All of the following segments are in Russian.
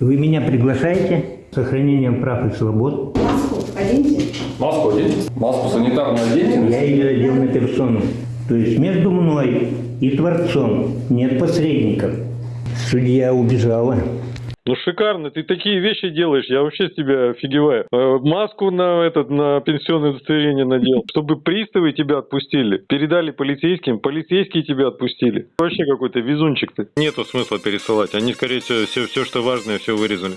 Вы меня приглашаете с сохранением прав и свобод. Маску оденьте. Маску оденьте. Маску санитарную оденьте. Я ее одел на персону. То есть между мной и Творцом нет посредников. Судья убежала. Ну шикарно, ты такие вещи делаешь, я вообще с тебя офигеваю. Э, Маску на этот на пенсионное удостоверение надел, чтобы приставы тебя отпустили, передали полицейским, полицейские тебя отпустили. Вообще какой-то везунчик ты. Нету смысла пересылать, они скорее всего все, все что важное, все вырезали.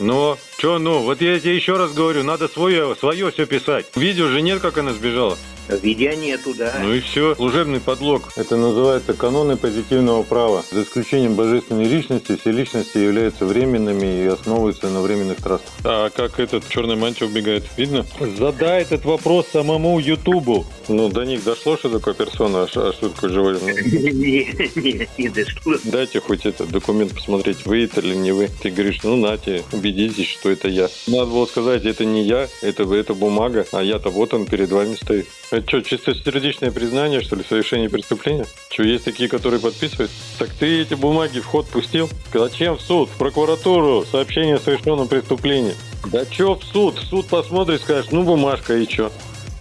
Но, чё ну, вот я тебе еще раз говорю, надо свое, свое все писать. Видео же нет, как она сбежала. Видео нету, да. Ну и все. Служебный подлог. Это называется каноны позитивного права. За исключением божественной личности, все личности являются временными и основываются на временных трассах. А как этот в черной мантии убегает? Видно? Задай этот вопрос самому Ютубу. Ну, до них дошло, что такое персона, а а что такое живой? Ну, Не, не, не дошло. Дайте хоть этот документ посмотреть, вы это или не вы. Ты говоришь, ну нате, убедитесь, что это я. Надо было сказать, это не я, это это бумага, а я-то вот он перед вами стоит. Это что, чистосердечное признание, что ли, в совершении преступления? Что, есть такие, которые подписывают? Так ты эти бумаги в ход пустил? Зачем в суд? В прокуратуру? Сообщение о совершенном преступлении. Да что в суд? В суд посмотрит, скажешь, ну бумажка и что?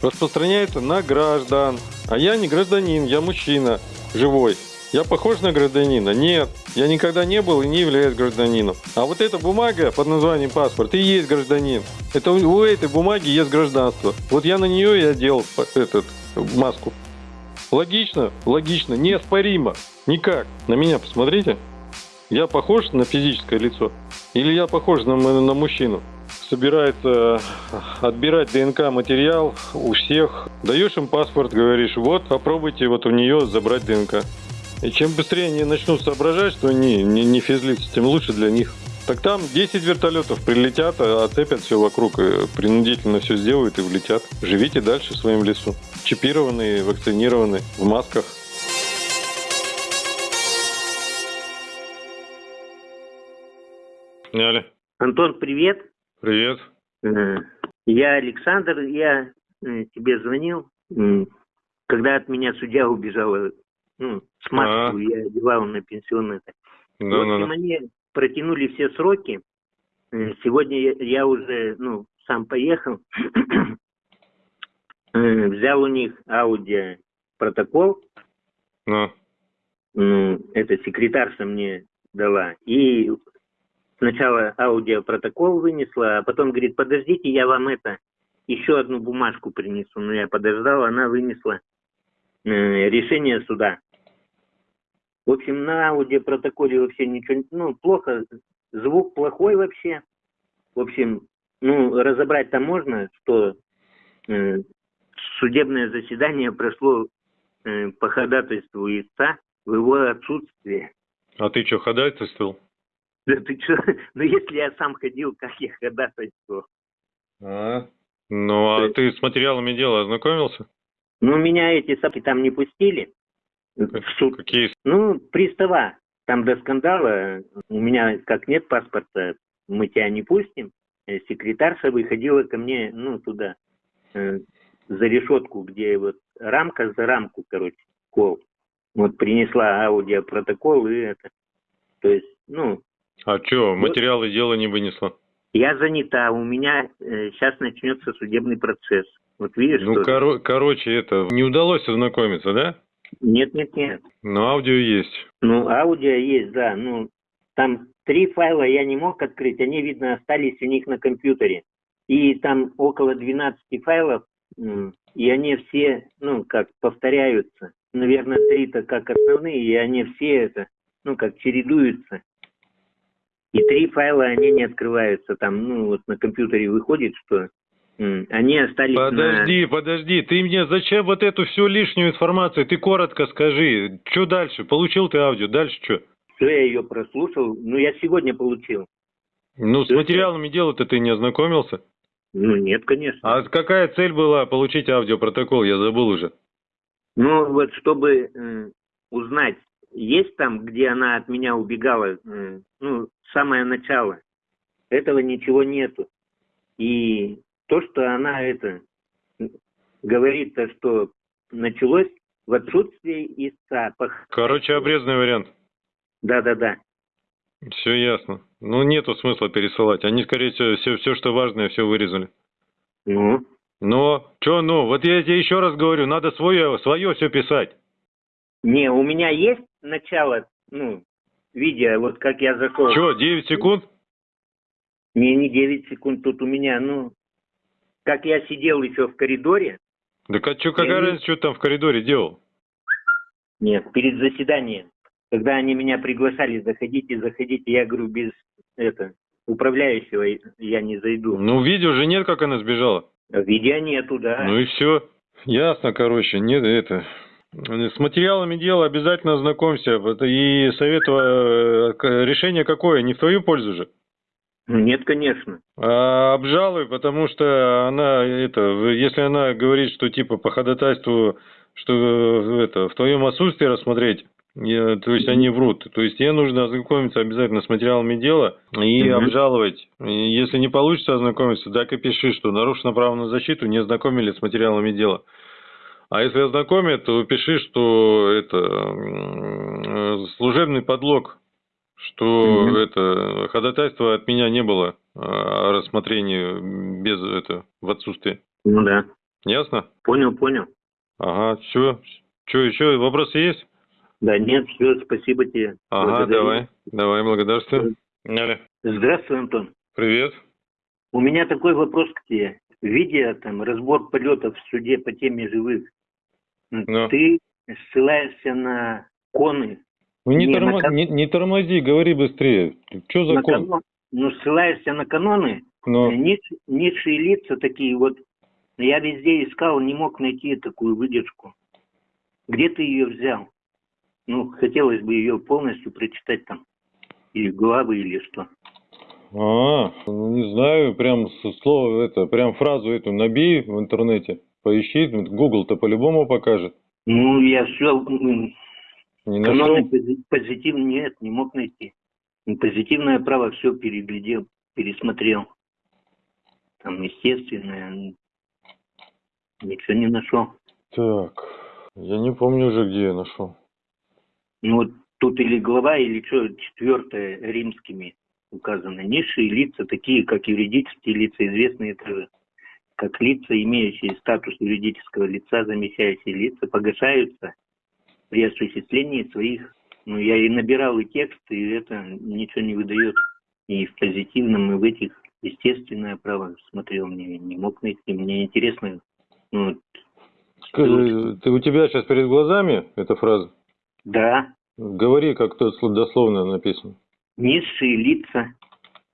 Распространяется на граждан. А я не гражданин, я мужчина, живой. Я похож на гражданина? Нет. Я никогда не был и не являюсь гражданином. А вот эта бумага под названием паспорт и есть гражданин. Это у, этой бумаги есть гражданство. Вот я на нее и одел этот, маску. Логично? Логично. Неоспоримо. Никак. На меня посмотрите. Я похож на физическое лицо? Или я похож на, на мужчину? Собирается отбирать ДНК материал у всех. Даешь им паспорт, говоришь, вот, попробуйте вот у нее забрать ДНК. И чем быстрее они начнут соображать, что они не, не физлицы, тем лучше для них. Так там 10 вертолетов прилетят, а оцепят все вокруг, принудительно все сделают и влетят. Живите дальше в своем лесу. Чипированные, вакцинированные, в масках. Сняли. Антон, привет. Привет. Э, Я Александр, я э, тебе звонил, когда от меня судья убежала, ну, с маску А. я одевал на пенсионное. Да, вот да, и да. мне протянули все сроки. Сегодня я, я уже, ну, сам поехал, Э, взял у них аудио протокол, Ну, ну, это секретарша мне дала. И сначала аудиопротокол вынесла, а потом говорит, подождите, я вам это, еще одну бумажку принесу. Ну, я подождал, она вынесла э, решение суда. В общем, на аудиопротоколе вообще ничего, ну, плохо, звук плохой вообще. В общем, ну, разобрать там можно, что э, судебное заседание прошло э, по ходатайству истца в его отсутствие. а ты что, ходатайствовал? Да ты что? Ну, если я сам ходил, как я ходатайствовал? А? Ну, а есть- ты с материалами дела ознакомился? Ну, меня эти сапки там не пустили в суд. Какие? Ну, пристава. Там до скандала у меня, как нет паспорта, мы тебя не пустим. Э, Секретарша выходила ко мне, ну, туда, э, за решетку, где вот рамка за рамку, короче, кол. Вот принесла аудиопротокол и это. То есть, ну, А что, материалы дела не вынесла? я занята, у меня сейчас начнется судебный процесс. Вот видишь, Ну, что... коро- короче, это, не удалось ознакомиться, да? Нет, нет, нет. Но аудио есть. Ну, аудио есть, да. Ну, там три файла я не мог открыть, они, видно, остались у них на компьютере. И там около 12 файлов, и они все, ну, как повторяются. Наверное, три-то как основные, и они все это, ну, как чередуются. И три файла, они не открываются. Там, ну, вот на компьютере выходит, что они остались на... Подожди, подожди, ты мне зачем вот эту всю лишнюю информацию? Ты коротко скажи, что дальше? Получил ты аудио, дальше что? Все, я ее прослушал. Ну, я сегодня получил. Ну, с Да. материалами дела-то ты не ознакомился? Ну, нет, конечно. А какая цель была получить аудиопротокол? Я забыл уже. Ну, вот чтобы э, узнать, есть там, где она от меня убегала, э, ну, самое начало. Этого ничего нету. И то, что она это говорит, то, что началось в отсутствии истца. Короче, обрезанный вариант. Да-да-да. Все ясно. Ну, нету смысла пересылать. Они, скорее всего, все, все что важное, все вырезали. Ну, Но, что ну? Вот я тебе еще раз говорю, надо свое, свое все писать. не, у меня есть начало, ну, видео, вот как я зашел. Что, 9 секунд? Не, не 9 секунд, тут у меня, ну, как я сидел еще в коридоре, Так а что, какая разница, что там в коридоре делал? нет, перед заседанием, когда они меня приглашали, заходите, заходите, я говорю, без, это, управляющего я не зайду. Ну, видео же нет, как она сбежала. Видео нету, да. Ну и все. Ясно, короче, нет, это... С материалами дела обязательно ознакомься. И советую... э, Решение какое? Не в твою пользу же. Ну, Нет, конечно. А обжалуй, потому что она, это, если она говорит, что типа по ходатайству, что э, это, в твоем отсутствии рассмотреть, я- то есть они врут. То есть ей нужно ознакомиться обязательно с материалами дела и Мгм. обжаловать. И если не получится ознакомиться, так и пиши, что нарушено право на защиту, не ознакомились с материалами дела. А если ознакомят, то пиши, что это э, служебный подлог, что Мгм. это ходатайство от меня не было а, о рассмотрении без это в отсутствии. Ну да. Ясно? Понял, понял. Ага, все. Что еще? Вопросы есть? Да нет, все, спасибо тебе. Ага, давай. Давай, благодарствую. Здравствуй, Антон. Привет. У меня такой вопрос к тебе. Видя там разбор полетов в суде по теме живых, Ну. ты ссылаешься на коны, Ну не, Не, тормо- кон- не, не тормози, говори быстрее. Что за кон? канон- ну, ссылаешься на каноны, Ну, э, ниш- низшие лица такие вот. Я везде искал, не мог найти такую выдержку. Где ты ее взял? Ну, хотелось бы ее полностью прочитать там. Или главы, или что. а, ну, не знаю, прям слово это, прям фразу эту набей в интернете, поищи, Google-то по-любому покажет. Ну, я все, Не пози- позитив нет, не мог найти. Ну, Позитивное право все переглядел, пересмотрел. Там, естественное, ничего не нашел. Так, я не помню уже, где я нашел. Ну, вот тут или глава, или что, четвертое римскими указано. Низшие лица, такие как юридические лица, известные как лица, имеющие статус юридического лица, замещающие лица, погашаются при осуществлении своих... Ну, я и набирал и текст, и это ничего не выдает. И в позитивном, и в этих естественное право смотрел, мне не мог найти. Мне интересно, ну, вот, Скажи, ты, у тебя сейчас перед глазами эта фраза? да, Говори, как тут дословно написано. низшие лица,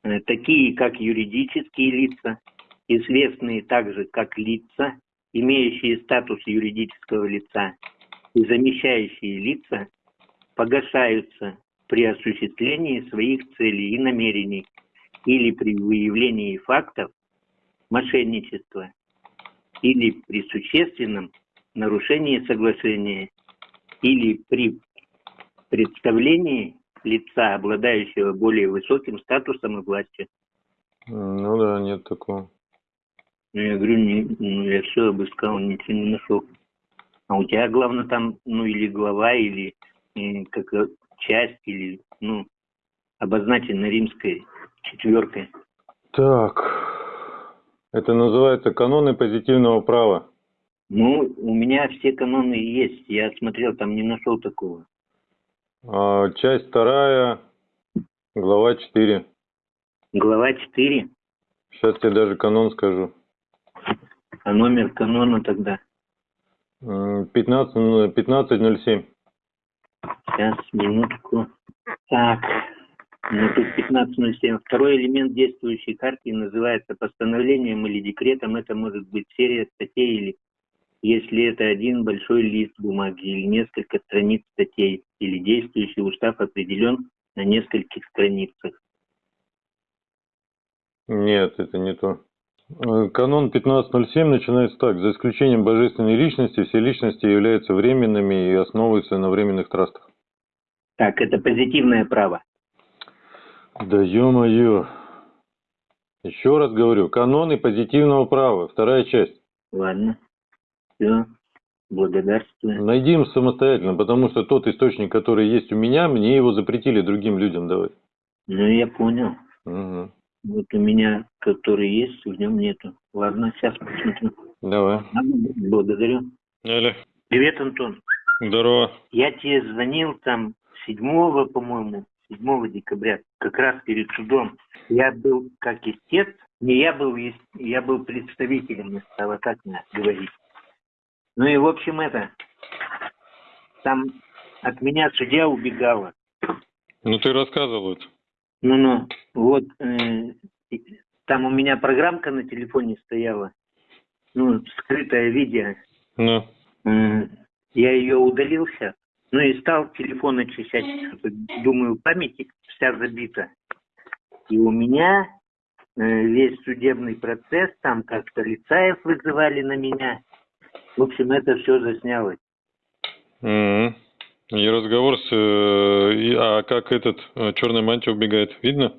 э, такие как юридические лица, известные также как лица, имеющие статус юридического лица, и замещающие лица, погашаются при осуществлении своих целей и намерений или при выявлении фактов мошенничества или при существенном нарушении соглашения или при представлении лица, обладающего более высоким статусом и властью. Ну да, нет такого. Ну, я говорю, не, ну, я все обыскал, ничего не нашел. А у тебя, главное, там, ну, или глава, или э, как часть, или, ну, обозначена римской четверкой. Так, это называется каноны позитивного права. Ну, у меня все каноны есть. Я смотрел, там не нашел такого. А, часть вторая, глава 4. Глава 4, Сейчас тебе даже канон скажу. а номер канона тогда. М, 15, ну, 15.07. Сейчас, минутку. Так, ну тут 15.07. Второй элемент действующей хартии называется постановлением или декретом. Это может быть серия статей или если это один большой лист бумаги или несколько страниц статей, или действующий устав определен на нескольких страницах. Нет, это не то. Э, Канон 15.07 начинается так. За исключением божественной личности, все личности являются временными и основываются на временных трастах. Так, это позитивное право. Да ё-моё. Еще раз говорю, каноны позитивного права, вторая часть. Ладно. Все. Благодарствую. Найди им самостоятельно, потому что тот источник, который есть у меня, мне его запретили другим людям давать. Ну, я понял. Мгм. Вот у меня, который есть, в нем нету. Ладно, сейчас посмотрю. Давай. Благодарю. Аля, Привет, Антон. здорово. Я тебе звонил там 7, по-моему, 7 декабря, как раз перед судом. Я был как истец, не я был, я был представителем, стало так надо говорить. Ну и в общем это, там от меня судья убегала. Ну ты рассказывал это. Ну-ну, вот э, там у меня программка на телефоне стояла, ну, скрытое видео. Ну. М, Я ее удалил сейчас. Ну и стал телефон очищать. Думаю, память вся забита. И у меня э, весь судебный процесс, там как полицаев вызывали на меня. В общем, это все заснялось. Мгм. И разговор с... э, а как этот э, черная мантия убегает? Видно?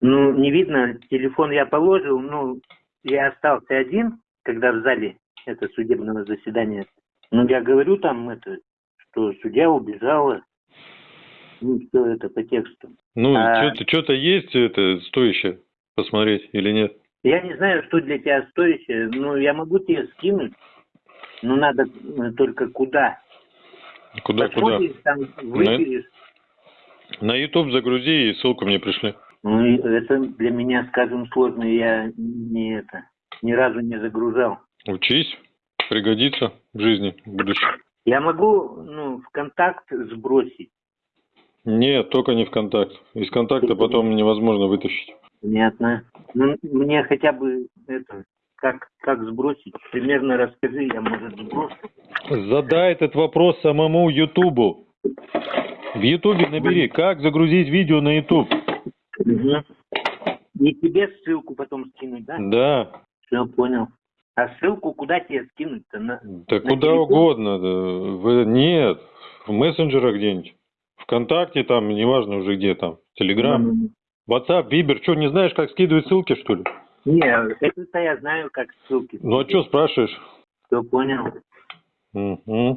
Ну, не видно, телефон я положил, ну, я остался один, когда в зале это судебного заседания. Ну, я говорю там это, что судья убежала. Ну, все это по тексту. Ну, А- что-то есть это стоящее посмотреть или нет? Я не знаю, что для тебя стоящее, но я могу тебе скинуть, но надо э, только куда. Куда, куда? Там выберешь. На YouTube загрузи и ссылку мне пришли. Ну, это для меня, скажем, сложно, я не это, ни разу не загружал. Учись, пригодится в жизни в будущем. Я могу, ну, в контакт сбросить. Нет, только не ВКонтакт. Из контакта потом невозможно вытащить. Понятно. Ну, мне хотя бы это, как, как сбросить, примерно расскажи, я, может, сброшу. Задай этот вопрос самому Ютубу. В Ютубе набери, как загрузить видео на Ютуб. Мгм. И тебе ссылку потом скинуть, да? Да, Все, понял. А ссылку куда тебе скинуть-то? На... да На куда телефон? угодно. да. В- нет, в мессенджерах где-нибудь. ВКонтакте там, неважно уже где там. Телеграм. М, WhatsApp, Вибер. Что, не знаешь, как скидывать ссылки, что ли? Не, это я знаю, как ссылки. Ну а что спрашиваешь? Все, понял. Мгм.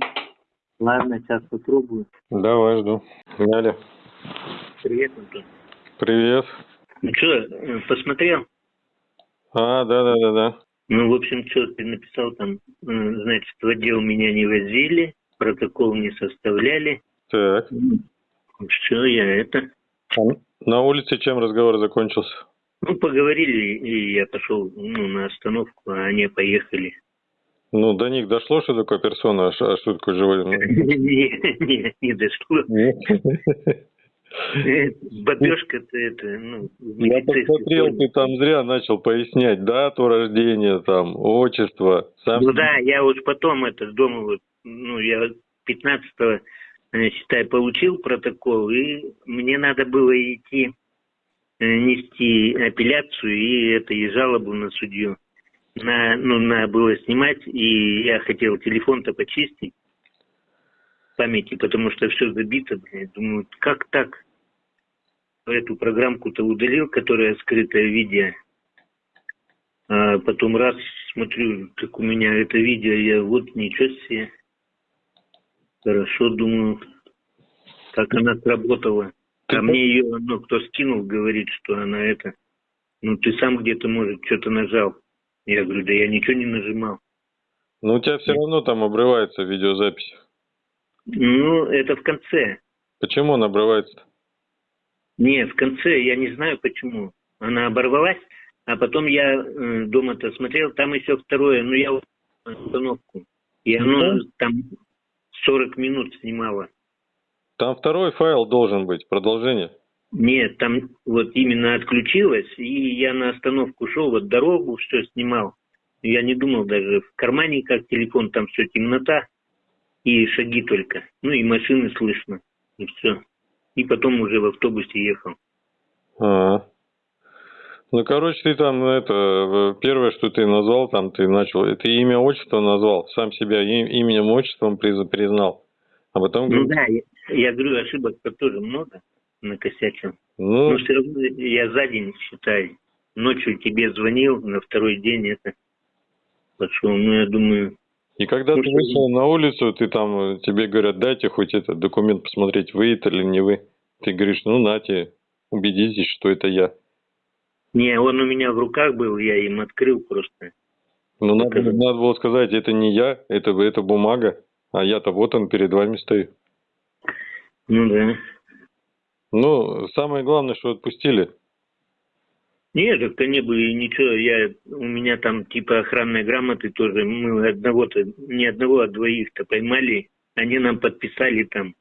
Ладно, сейчас попробую. Давай, жду. Ляля. Привет, Антон. Привет. Ну что, посмотрел? А, да-да-да-да. Ну, в общем, что ты написал там, э, значит, в отдел меня не возили, протокол не составляли. Так. Все, я это... А На улице чем разговор закончился? Ну, поговорили, и я пошел ну, на остановку, а они поехали. Ну, до них дошло, что такое персона, а ш- а что такое живой? Ну, Не, не, дошло. нет. Э, Бабешка-то это, ну, Я посмотрел, ты там зря начал пояснять дату рождения, там, отчество. Сам... Ну да, я вот потом это дома вот, ну, я 15-го, э, считай, получил протокол, и мне надо было идти нести апелляцию и это, и жалобу на судью. На, ну, надо было снимать, и я хотел телефон-то почистить памяти, потому что все забито. Думаю, как так? Эту программку-то удалил, которая скрытое видео. А потом раз смотрю, как у меня это видео, я вот ничего себе. Хорошо, думаю, как она сработала. Ты А мне ее, ну, кто скинул, говорит, что она это, ну, ты сам где-то, может, что-то нажал. Я говорю, да я ничего не нажимал. Ну, у тебя все равно там обрывается видеозапись. Ну, это в конце. Почему он обрывается? Не, в конце, я не знаю почему. Она оборвалась, а потом я э, дома-то смотрел, там еще второе, ну, я вот остановку. И оно там 40 минут снимало. Там второй файл должен быть, продолжение. Нет, там вот именно отключилось, и я на остановку шел, вот дорогу все снимал. Я не думал даже в кармане, как телефон, там все темнота и шаги только. Ну и машины слышно, и все. И потом уже в автобусе ехал. А. Ну, короче, ты там, это, в- первое, что ты назвал, там ты начал, ты имя, отчество назвал, сам себя им- именем, отчеством приз- признал. А потом, Ну да, я, говорю, ошибок-то тоже много накосячил. ну, Но все равно я за день считаю. Ночью тебе звонил, на второй день это пошел. Ну, я думаю, и когда ты слушай, вышел на улицу, ты там, э, тебе говорят, дайте хоть этот документ посмотреть, вы это или не вы. Ты говоришь, ну, нате, убедитесь, что это я. Не, он у меня в руках был, я им открыл просто. Ну, надо, надо было сказать, это не я, это, это бумага, а я-то вот он перед вами стою. Ну да. Ну, самое главное, что отпустили. Нет, так-то не было и ничего. Я, у меня там типа охранной грамоты тоже. Мы одного-то, не одного, а двоих-то поймали. Они нам подписали там,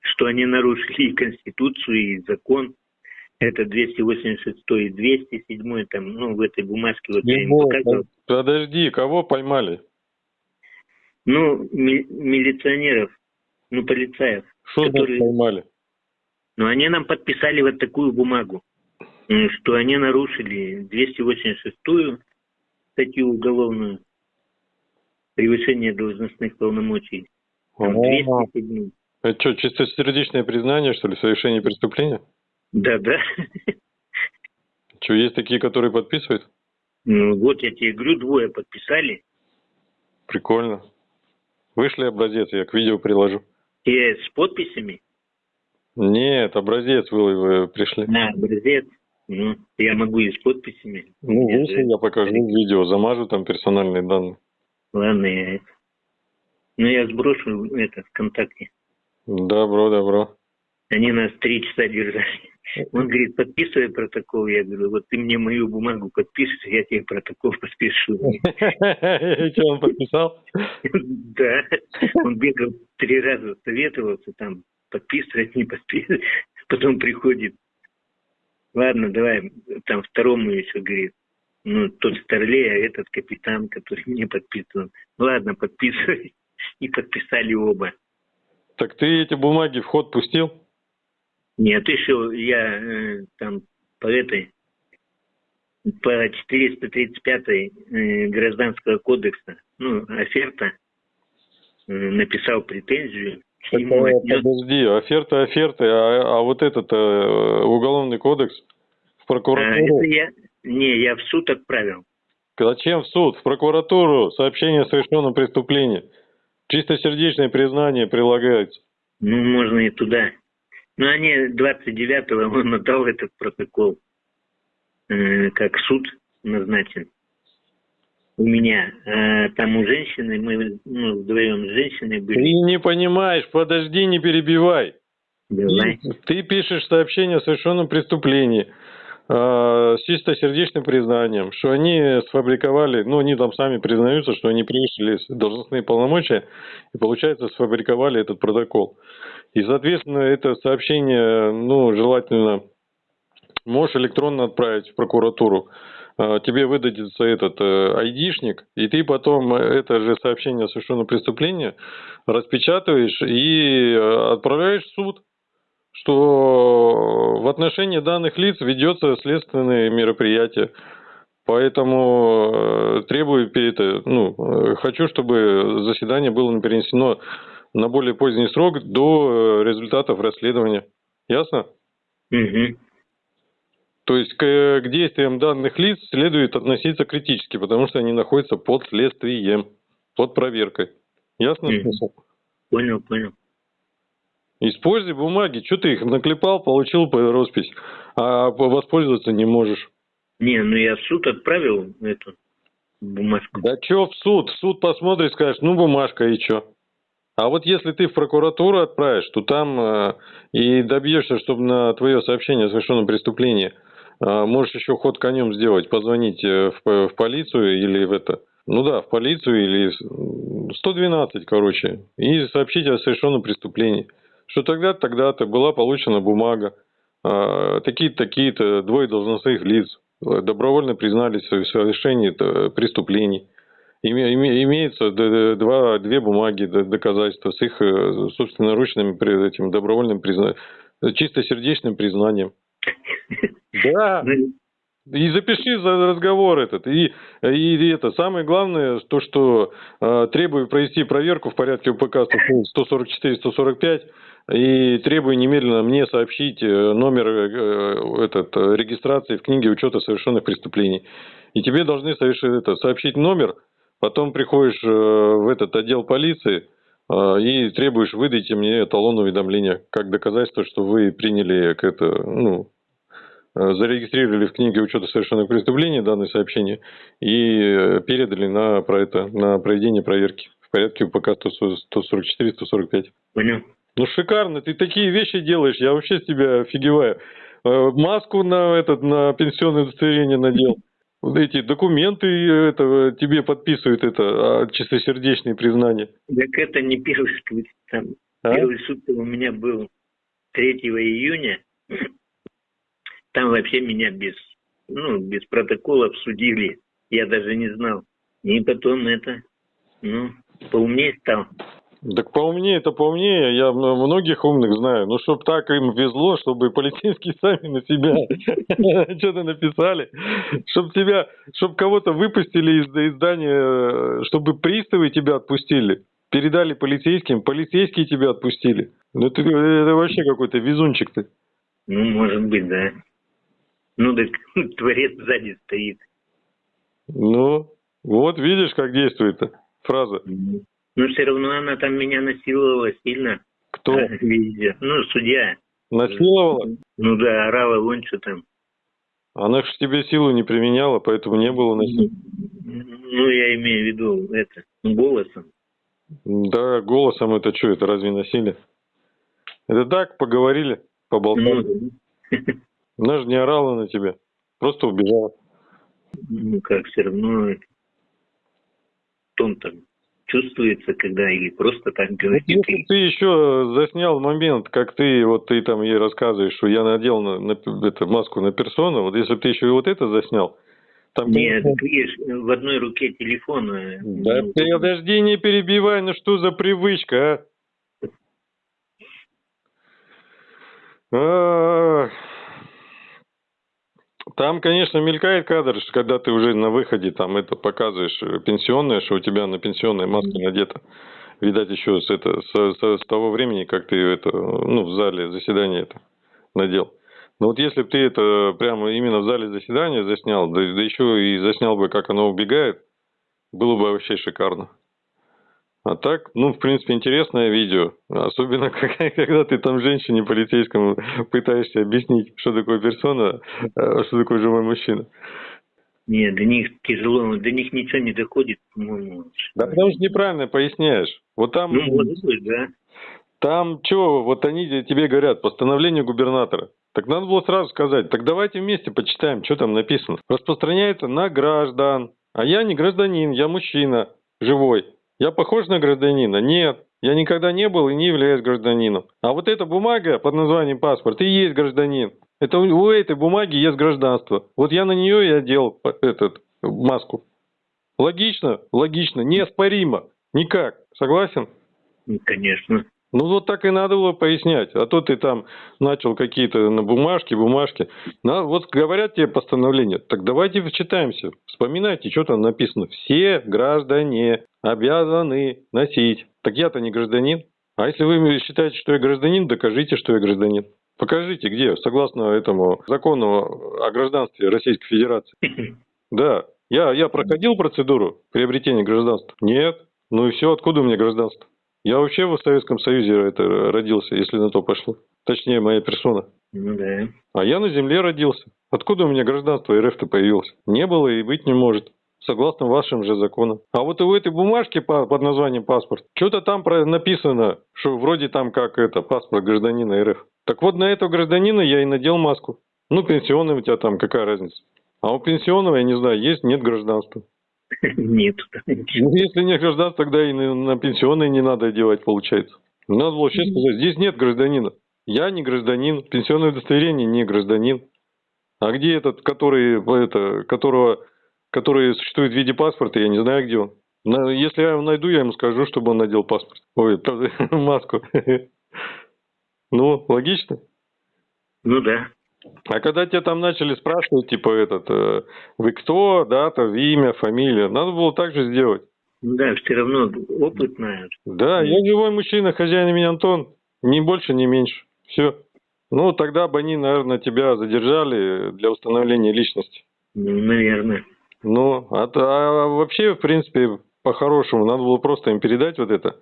что они нарушили и Конституцию, и закон. Это 286 и 207 там, ну, в этой бумажке вот я им показывал. Подожди, кого поймали? Ну, ми- милиционеров, ну, полицаев. Что Которые- поймали? Но они нам подписали вот такую бумагу, что они нарушили 286-ю статью уголовную превышение должностных полномочий. Там О, 207. Это что, чистосердечное признание, что ли, совершения преступления? Да, да. Что, есть такие, которые подписывают? Ну вот я тебе говорю, двое подписали. Прикольно. Вышли образец, я к видео приложу. И с подписями Нет, образец вы, пришли. на образец. Ну, я могу и с подписями. Ну, Я же- я покажу видео, замажу там персональные данные. Ладно, я это. Ну, я сброшу это ВКонтакте. Добро, добро. Они нас три часа держали. Он говорит, подписывай протокол. Я говорю, вот ты мне мою бумагу подпишешь, я тебе протокол подпишу. Что, он подписал? Да. Он бегал три раза, советовался там, подписывать, не подписывать. Потом приходит. Ладно, давай, там второму еще говорит. Ну, тот старлей, а этот капитан, который не подписан. Ладно, подписывай. И подписали оба. Так ты эти бумаги в ход пустил? Нет, еще я э, там по этой, по 435 э, гражданского кодекса, ну, оферта, э, написал претензию, ему Так, отнес, Подожди, оферта, оферты, а, а вот этот э, уголовный кодекс в а, прокуратуру. это я, не, я в суд отправил. Зачем в суд? В прокуратуру сообщение о совершенном преступлении. Чистосердечное признание прилагается. Ну, можно и туда. Но они 29-го он отдал этот протокол, э, как суд назначен у меня. А там у женщины, мы ну, вдвоем с женщиной Ты были. не понимаешь, подожди, не перебивай. Давай. Ты, ты пишешь сообщение о совершенном преступлении э, с чистосердечным признанием, что они сфабриковали, ну, они там сами признаются, что они превысили должностные полномочия и, получается, сфабриковали этот протокол. И, соответственно, это сообщение, ну, желательно можешь электронно отправить в прокуратуру. Э, Тебе выдадется этот э, айдишник, и ты потом это же сообщение о совершенном преступлении распечатываешь и э, отправляешь в суд что в отношении данных лиц ведется следственное мероприятие. Поэтому э, требую это, ну, э, хочу, чтобы заседание было перенесено на более поздний срок до э, результатов расследования. Ясно? Мгм. То есть к, к действиям данных лиц следует относиться критически, потому что они находятся под следствием, под проверкой. Ясно Мгм. смысл? Понял, понял. Используй бумаги. Что ты их наклепал, получил по роспись, а по- воспользоваться не можешь. Не, ну я в суд отправил эту бумажку. Да что в суд? В суд посмотришь, скажешь, ну бумажка и что. А вот если ты в прокуратуру отправишь, то там э, и добьешься, чтобы на твое сообщение о совершенном преступлении э, можешь еще ход конем сделать, позвонить э, в, в полицию или в это, ну да, в полицию или с- 112, короче, и сообщить о совершенном преступлении. Что тогда-то, тогда-то была получена бумага, э, такие-то, такие-то двое должностных лиц э, добровольно признались в совершении э, преступлений. Име- име- Имеется два, две бумаги, доказательства с их э, собственноручным этим добровольным признанием, чистосердечным признанием. Да, Ну, и запиши за разговор этот. И, и это самое главное, то, что э, требую провести проверку в порядке УПК 144-145 и требую немедленно мне сообщить э, номер э, этот, э, регистрации в книге учета совершенных преступлений. И тебе должны совершить это, сообщить номер, потом приходишь э, в этот отдел полиции э, и требуешь выдайте мне талон уведомления как доказательство, что вы приняли к это, ну, э, зарегистрировали в книге учета совершенных преступлений данное сообщение и передали на, про это, на проведение проверки в порядке УПК 144-145. Понял? Ну шикарно, ты такие вещи делаешь, я вообще с тебя офигеваю. Маску на этот на пенсионное удостоверение надел. Вот эти документы это, тебе подписывают это а, чистосердечные признания. Так это не первый суд. Там, А? Первый суд у меня был 3 июня. Там вообще меня без, ну, без протоколов судили. Я даже не знал. И потом это, ну, поумнее стал. Так поумнее, это поумнее, я многих умных знаю. Ну, чтоб так им везло, чтобы полицейские сами на себя что-то написали, чтоб тебя, чтоб кого-то выпустили из из здания, э, чтобы приставы тебя отпустили, передали полицейским, полицейские тебя отпустили. Ну, ты, это вообще какой-то везунчик ты. Ну, может быть, да. Ну, так творец сзади стоит. Ну, вот видишь, как действует фраза. Но все равно она там меня насиловала сильно. Кто Везде. Ну, судья. насиловала? Ну да, орала вон что там. Она же тебе силу не применяла, поэтому не было насилия. Ну, я имею в виду это, голосом. Да, голосом это что, это разве насилие? Это так, поговорили, поболтали. Ну, Она же не орала на тебя, просто убежала. ну, как все равно тон там чувствуется, когда или просто так говорит. Если ты еще заснял момент, как ты, вот ты там ей рассказываешь, что я надел на, на- это, маску на персону, вот если ты еще и вот это заснял, там... Нет, так видишь, в одной руке телефон. э, Да ну, подожди, не перебивай, ну что за привычка, а? А, Там, конечно, мелькает кадр, что когда ты уже на выходе там это показываешь э, пенсионное, что у тебя на пенсионной маске надета. Видать, еще с, это, с, с- с того времени, как ты это, ну, в зале заседания это надел. Но вот если бы ты это прямо именно в зале заседания заснял, да, да еще и заснял бы, как оно убегает, было бы вообще шикарно. А так, ну, в принципе, интересное видео. Особенно, когда, ты там женщине полицейскому пытаешься объяснить, что такое персона, а что такое живой мужчина. Нет, до них тяжело, до них ничего не доходит, по-моему. Да потому что неправильно поясняешь. Вот там, Ну, может быть, да. там что, вот они тебе говорят, постановление губернатора. Так надо было сразу сказать, так давайте вместе почитаем, что там написано. Распространяется на граждан. А я не гражданин, я мужчина, живой. Я похож на гражданина? Нет. Я никогда не был и не являюсь гражданином. А вот эта бумага под названием паспорт и есть гражданин. Это у у этой бумаги есть гражданство. Вот я на нее и одел этот, маску. Логично, логично, неоспоримо. Никак. Согласен? Ну, Конечно. Ну вот так и надо было пояснять. А то ты там начал какие-то на бумажке, бумажки. На, вот говорят тебе постановление. Так давайте вчитаемся. Вспоминайте, что там написано. Все граждане обязаны носить. Так я-то не гражданин. А если вы считаете, что я гражданин, докажите, что я гражданин. Покажите, где, согласно этому закону о гражданстве Российской Федерации. Да. Я, я проходил процедуру приобретения гражданства? Нет. Ну и все, откуда у меня гражданство? Я вообще в Советском Союзе это родился, если на то пошло. Точнее, моя персона. Ну да. А я на земле родился. Откуда у меня гражданство РФ-то появилось? Не было и быть не может. Согласно вашим же законам. А вот и у этой бумажки по- под названием паспорт, что-то там написано, что вроде там как это, паспорт гражданина РФ. Так вот на этого гражданина я и надел маску. Ну, пенсионный у тебя там, какая разница? А у пенсионного, я не знаю, есть, нет гражданства. Нет. Ну, если нет гражданства, тогда и на, на пенсионные не надо одевать, получается. Надо было вообще сказать, здесь нет гражданина. Я не гражданин, пенсионное удостоверение не гражданин. А где этот, который, это, которого, который существует в виде паспорта, я не знаю, где он. Если я его найду, я ему скажу, чтобы он надел паспорт. Ой, маску. Ну, логично. Ну да. А когда тебя там начали спрашивать, типа, этот, э, вы кто, дата, имя, фамилия, надо было так же сделать. Ну да, все равно опыт знают. Да, я живой мужчина, хозяин имени Антон. Ни больше, ни меньше. Все. Ну, тогда бы они, наверное, тебя задержали для установления личности. Ну, наверное. Ну, а, а вообще, в принципе, по-хорошему, надо было просто им передать вот это,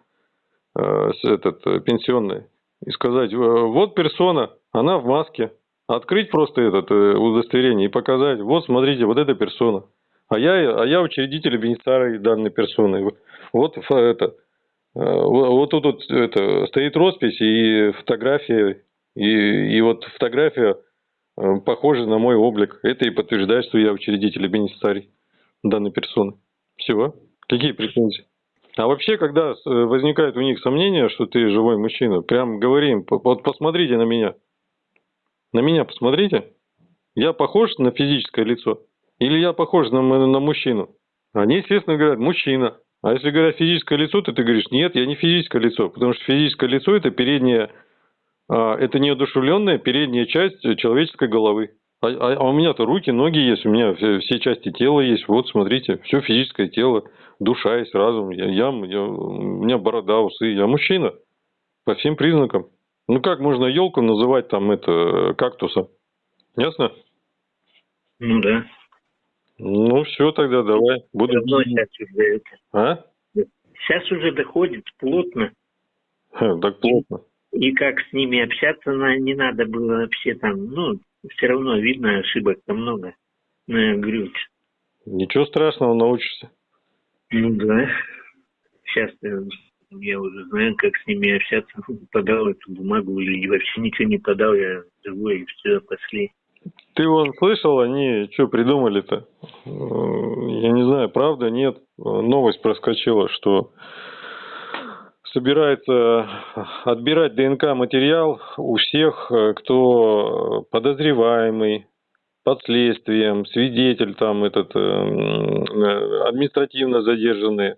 э, этот, э, пенсионное, и сказать, «Э, вот персона, она в маске, Открыть просто этот э, удостоверение и показать. Вот, смотрите, вот эта персона. А я, а я учредитель бенефициарий данной персоны. Вот это. э, вот тут вот это, стоит роспись и фотография. И, и вот фотография э, похожа на мой облик. Это и подтверждает, что я учредитель и бенефициарий данной персоны. Всего. Какие претензии? А вообще, когда с- возникает у них сомнение, что ты живой мужчина, прям говорим, «П- вот посмотрите на меня. На меня посмотрите. Я похож на физическое лицо? Или я похож на, на мужчину? Они, естественно, говорят, мужчина. А если говорят физическое лицо, то ты говоришь, нет, я не физическое лицо. Потому что физическое лицо – это передняя, это неодушевленная передняя часть человеческой головы. А, а- а у меня-то руки, ноги есть, у меня все, все части тела есть. Вот, смотрите, все физическое тело, душа есть, разум. Я, я, я- у меня борода, усы. Я мужчина. По всем признакам. Ну как можно елку называть там это кактусом? Ясно? Ну да. Ну все тогда, давай. Буду. Давно сейчас уже это. А? Сейчас уже доходит плотно. Ха, Так плотно. И как с ними общаться не надо было вообще там, ну, все равно видно, ошибок там много. Ну, говорю, Ничего страшного, научишься. ну да. Сейчас я уже знаю, как с ними общаться. Подал эту бумагу или вообще ничего не подал, я живой, и все, пошли. Ты вон слышал, они что придумали-то? Э, Я не знаю, правда, нет. Э, Новость проскочила, что собирается отбирать ДНК-материал у всех, э, кто подозреваемый, под следствием, свидетель там этот, э, э, административно задержанный,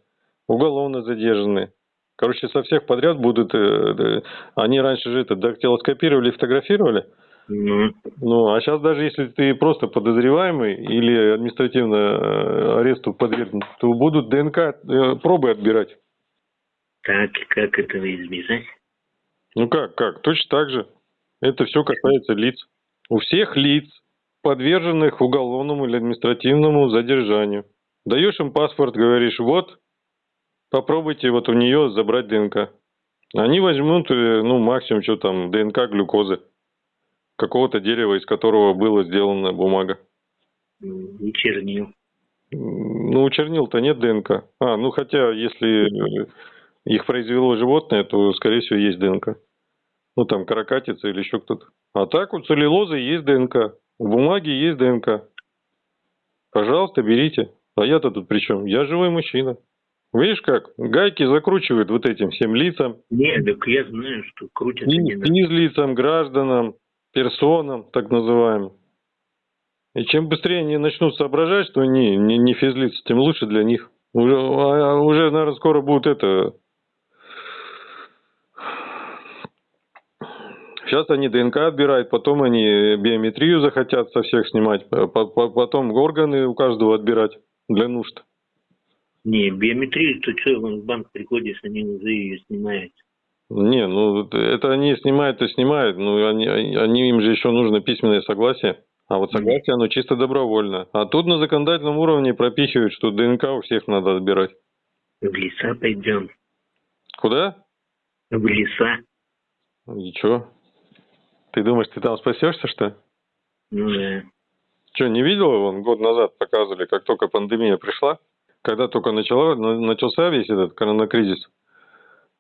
уголовно задержанный. Короче, со всех подряд будут, э, э, они раньше же это дактилоскопировали, фотографировали, Ну, ну, а сейчас даже если ты просто подозреваемый или административно э, аресту подвергнут, то будут ДНК э, пробы отбирать. Так, и как этого избежать? Ну как, как? Точно так же. Это все касается лиц. У всех лиц, подверженных уголовному или административному задержанию. Даешь им паспорт, говоришь, вот, попробуйте вот у нее забрать ДНК. Они возьмут, э, ну, максимум, что там, ДНК глюкозы. Какого-то дерева, из которого была сделана бумага. И чернил. Ну, у чернил-то нет ДНК. А, ну хотя, если э, их произвело животное, то, скорее всего, есть ДНК. Ну, там, каракатица или еще кто-то. А так, у целлюлозы есть ДНК. У бумаги есть ДНК. Пожалуйста, берите. А я-то тут при чем? Я живой мужчина. Видишь как? Гайки закручивают вот этим всем лицам. Нет, так я знаю, что крутят И физлицам, гражданам, персонам, так называемым. И чем быстрее они начнут соображать, что они не, не физлицы, тем лучше для них. Уже, а- уже, наверное, скоро будет это... Сейчас они ДНК отбирают, потом они биометрию захотят со всех снимать, по- по- потом органы у каждого отбирать для нужд. Не, биометрию, то что, в банк приходишь, они уже ее снимают. Не, ну это они снимают и снимают, но они, они, им же еще нужно письменное согласие. А вот согласие, оно чисто добровольно. А тут на законодательном уровне пропихивают, что ДНК у всех надо отбирать. В леса пойдем. Куда? В леса. И чё? Ты думаешь, ты там спасешься, что да. Че, не видел, вон год назад показывали, как только пандемия пришла, когда только начала, на- начался весь этот коронакризис,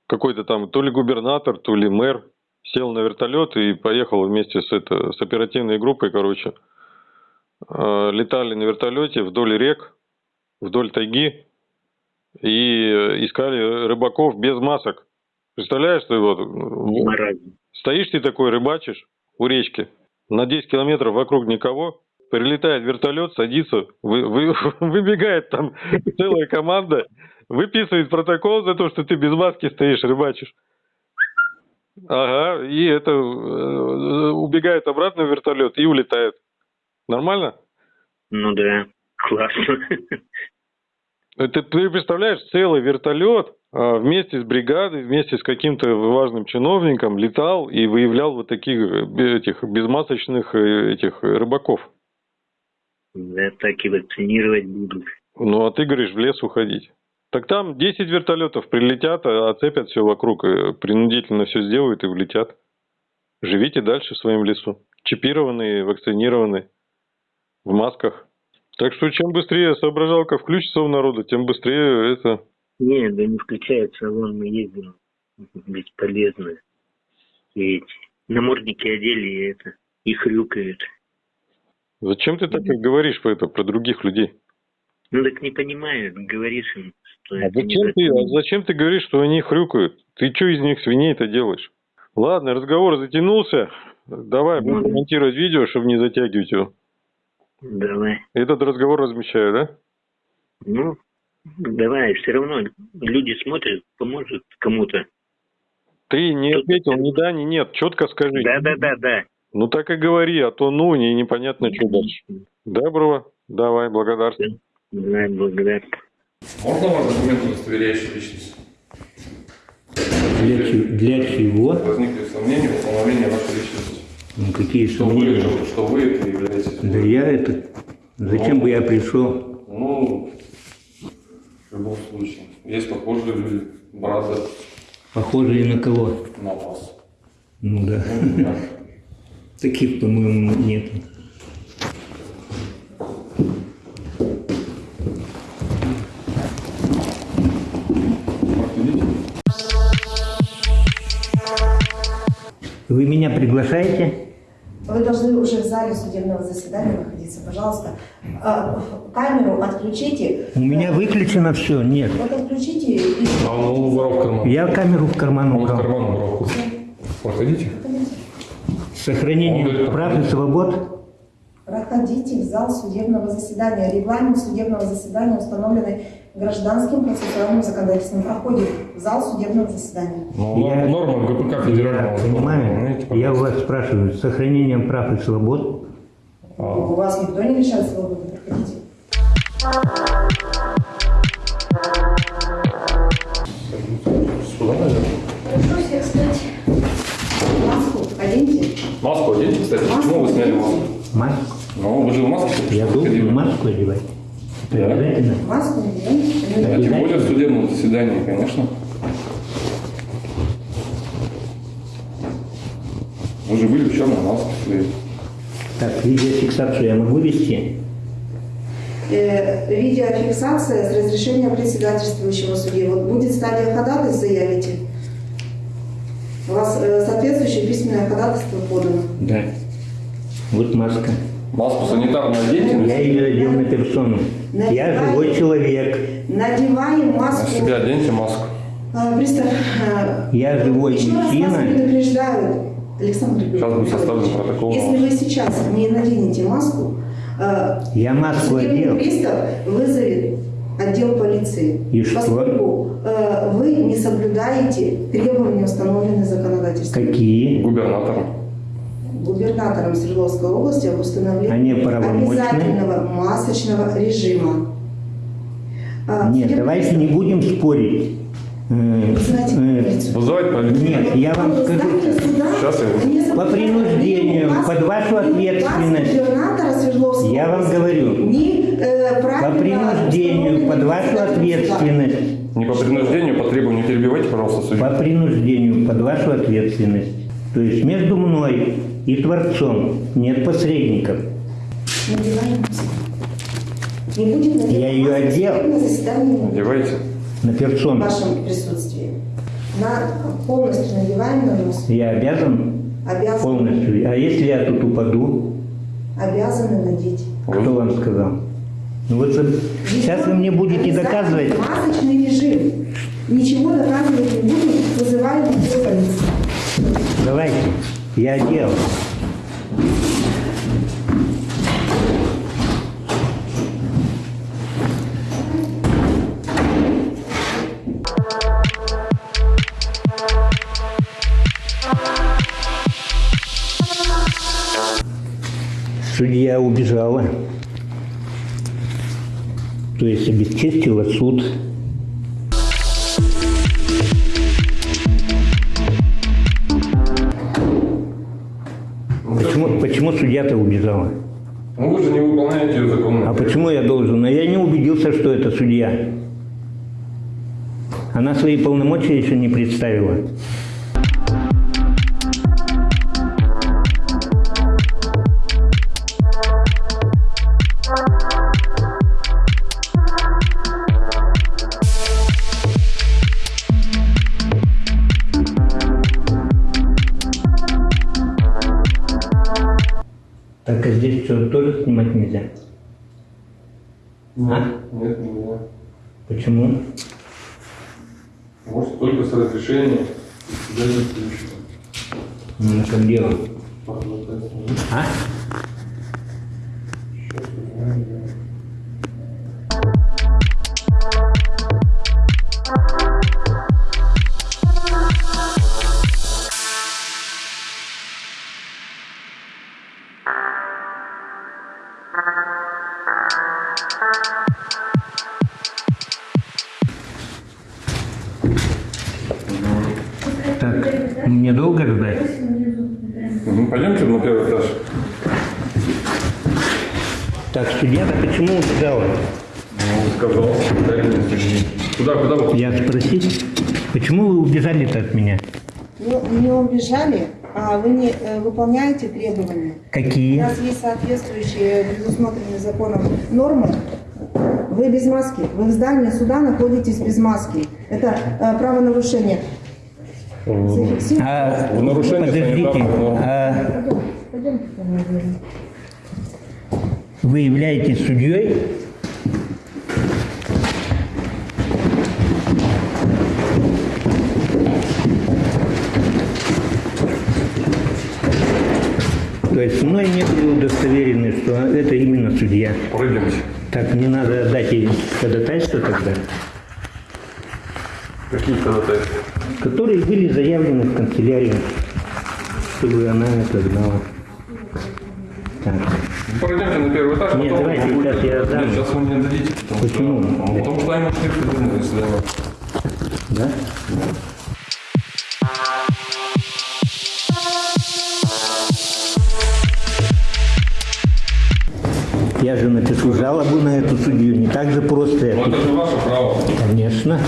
какой-то там то ли губернатор, то ли мэр сел на вертолет и поехал вместе с, это, с оперативной группой, короче. Э, Летали на вертолете вдоль рек, вдоль тайги и э, искали рыбаков без масок. Представляешь, что вот Маразм. Стоишь ты такой, рыбачишь у речки, на 10 километров вокруг никого, прилетает вертолет, садится, вы- вы- выбегает там целая команда, выписывает протокол за то, что ты без маски стоишь, рыбачишь. Ага, и это э, убегает обратно в вертолет и улетает. Нормально? Ну да. Классно. Это ты представляешь, целый вертолет вместе с бригадой, вместе с каким-то важным чиновником летал и выявлял вот таких э, этих безмасочных э, этих рыбаков. Да, так и вакцинировать будут. Ну, а ты говоришь, в лес уходить. Так там 10 вертолетов прилетят, а оцепят все вокруг, э, принудительно все сделают и улетят. Живите дальше в своем лесу. чипированы, вакцинированы, в масках. Так что чем быстрее соображалка включится у народа, тем быстрее это... Не, да не включается, вон мы ездим. Бесполезно. И эти намордники одели и это, и хрюкают. Зачем ты так говоришь про это, про других людей? Ну так не понимают, говоришь им, что А это зачем, ты, а зачем ты говоришь, что они хрюкают? Ты что из них свиней-то делаешь? Ладно, разговор затянулся. Давай, будем Мгм. монтировать видео, чтобы не затягивать его. Давай. Этот разговор размещаю, да? Ну, давай, все равно люди смотрят, поможет кому-то. Ты не Тут- ответил ни да, ни нет. Четко скажи. Да-да-да-да. Ну так и говори, а то ну, не, непонятно, что дальше. Доброго. Давай, благодарствую. Да, благодарю. Можно вам документ, удостоверяющий личность? Для, для чего? Возникли сомнения в установлении вашей личности. Ну, какие Что вы, сомнения? что вы это являетесь. Да я это... Зачем бы я пришел? Ну, в любом случае. Есть похожие люди. Брата Похожие на кого? на вас. Ну да. Ну. Таких, по-моему, нет. Вы меня приглашаете? Вы должны уже в зале судебного заседания находиться. Пожалуйста, А, камеру отключите. У меня выключено все. Нет. Вот отключите и... А он убрал в карман. Я камеру в карман Он в убрал. карман убрал. Проходите. С сохранением прав и свобод. Проходите в зал судебного заседания. Регламент судебного заседания, установленный гражданским процессуальным законодательством, проходит в зал судебного заседания. Ну, Я- норма ГПК федерального. Понимаю. Знаете, Я у вас спрашиваю, с сохранением прав и свобод. У вас никто не лишает свободы. Проходите. Сюда, наверное. Прошу всех встать. Маску оденьте. Маску оденьте, кстати. Маску Почему вы сняли маску? Маску. Ну, вы же в маске. Я должен маску одевать. Да. обязательно. Маску наденьте. А тем более в судебном заседании, конечно. Вы же были в черной маске своей. Так, видеофиксацию я могу вести? Э, видеофиксация с разрешения председательствующего судьи. Вот будет стадия ходатайства, заявите. У вас э, соответствующее письменное ходатайство подано. Да. Вот маска. Маску санитарную оденьте на Я ее одел на персону. Я живой человек. Надеваем на маску. себя оденьте маску. А, Пристав, а, Я живой еще раз вас мужчина. предупреждаю, Александр Сейчас будет составлен протокол. Если вы сейчас не наденете маску, а, Я маску судебный одел. пристав вызовет отдел полиции. И что? Поскольку э, вы не соблюдаете требования, установленные законодательством. Какие? Губернатором. Губернатором Свердловской области об установлении обязательного масочного режима. А, Нет, судебный давайте не будем спорить. Э, знаете, э, полицию. Вызывать полицию. Нет, я вам скажу. Сейчас я- не По принуждению, под вашу ответственность. Я вам говорю. э, По принуждению, под вашу ответственность. Не по принуждению, по требованию. Не перебивайте, пожалуйста, судью. По принуждению, под вашу ответственность. То есть между мной и Творцом нет посредников. Не будет надевать Я ее одел. на Одевайте. На в персону. вашем присутствии. На, полностью надеваем на нос. Я обязан Обязаны, полностью. А если я тут упаду, обязаны надеть. кто вам сказал? Ну вот сейчас вы мне будете доказывать. Масочный режим. Ничего доказывать не будем, вызываем отдел полиции. Давайте. Я одел. Судья убежала. То есть обесчестила суд. Почему, почему судья-то убежала? Ну вы же не выполняете ее законно. А почему я должен? А я не убедился, что это судья. Она свои полномочия еще не представила. А? Нет, нельзя. Почему? Может, только с разрешения председательствующего. Ну, на чем дело? А? Требования. У Какие? нас есть соответствующие предусмотренные законом нормы. Вы без маски. Вы в здании суда находитесь без маски. Это э, правонарушение. Зафиксируйте. А, В нарушение подождите, а вы являетесь судьей? То есть мной не были удостоверены, что это именно судья. Пройдемте. Так, мне надо отдать ей ходатайство тогда, Какие ходатайства? которые были заявлены в канцелярию, чтобы она это знала. Так. Ну, Пройдемте на первый этаж, Нет, потом давайте, вы будете- сейчас я Нет, отдам. сейчас вы не отдадите, потому Почему? что... Ну, Потому что они ушли в судебное заседание. Да? Я же напишу жалобу на эту судью, не так же просто. Но это. это же ваше право. Конечно.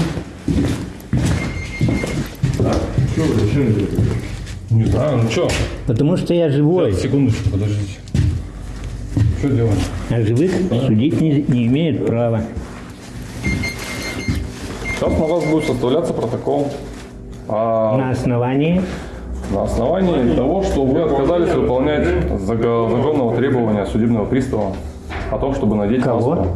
Не знаю, ну что? Потому что я живой, Секундочку, подождите. Что делаем? а живых судить не, не имеют права. Сейчас на вас будет составляться протокол. А На основании на основании того, что вы отказались выполнять законного требования судебного пристава о том, чтобы надеть кого? маску.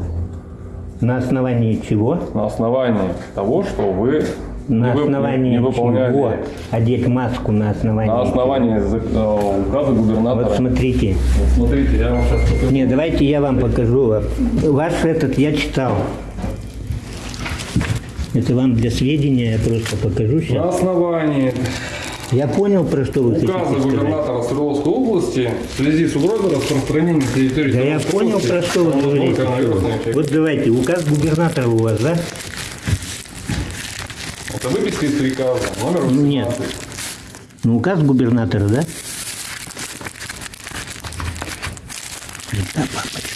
На основании чего? На основании того, что вы На не, основании не выполняли. чего? Одеть маску на основании. На основании э, указа губернатора. Вот смотрите. Вот смотрите, я вам сейчас покажу. Не, давайте я вам покажу. Ваш этот я читал. Это вам для сведения я просто покажу На сейчас. основании Я понял, про что вы хотите сказать. губернатора Свердловской области в связи с угрозой распространения на территории Да я понял, про что вы говорите. Вот давайте, указ губернатора у вас, да? Это выписка из приказа номер Ну, нет. 18. Ну, указ губернатора, да? Да, папочка.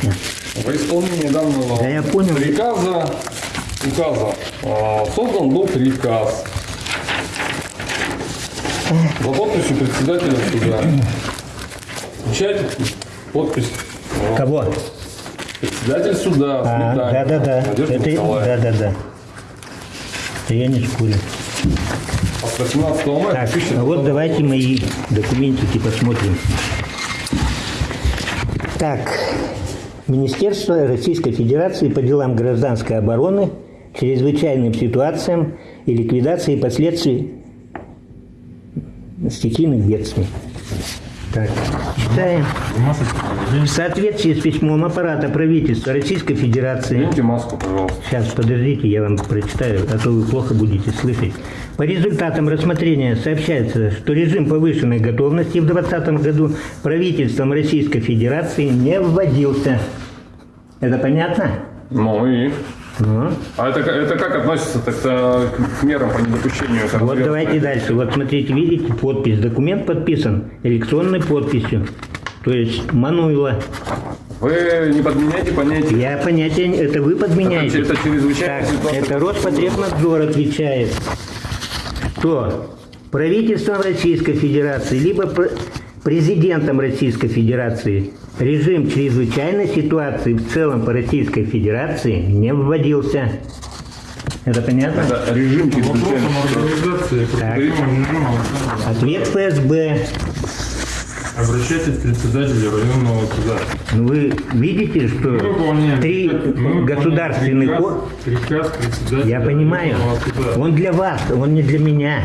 Сейчас. Во исполнение данного Да я понял. приказа, указа, э, создан был приказ за подписью председателя суда. Печать, подпись. Кого? Председатель суда, А, да, да, да. Это, да, да, да. Это я не спорю. От 18 мая Так, 2020 а вот давайте мои документики посмотрим. Так, Министерство Российской Федерации по делам гражданской обороны, чрезвычайным ситуациям и ликвидации последствий стихийных бедствий. Так, читаем. В соответствии с письмом аппарата правительства Российской Федерации Наденьте маску, пожалуйста. Сейчас, подождите, я вам прочитаю, а то вы плохо будете слышать. По результатам рассмотрения сообщается, что режим повышенной готовности в 2020 году правительством Российской Федерации не вводился. Это понятно? Ну и... Ну, А это, как- это как относится тогда к мерам по недопущению? вот коронавируса? давайте дальше. Вот смотрите, видите, подпись. Документ подписан электронной подписью. То есть Мануйло. Вы не подменяйте понятие. Я понятия, не- это вы подменяете. Это чрезвычайная Так, ситуация. это Роспотребнадзор отвечает, что правительством Российской Федерации, либо президентом Российской Федерации режим чрезвычайной ситуации в целом по Российской Федерации не вводился. Это понятно? Это режим чрезвычайной Так. режима Ответ ФСБ. обращайтесь к председателю районного суда. Ну, Вы видите, что Мы выполняем три мы государственных... приказ, приказ председателя Я понимаю. Он для вас, он не для меня.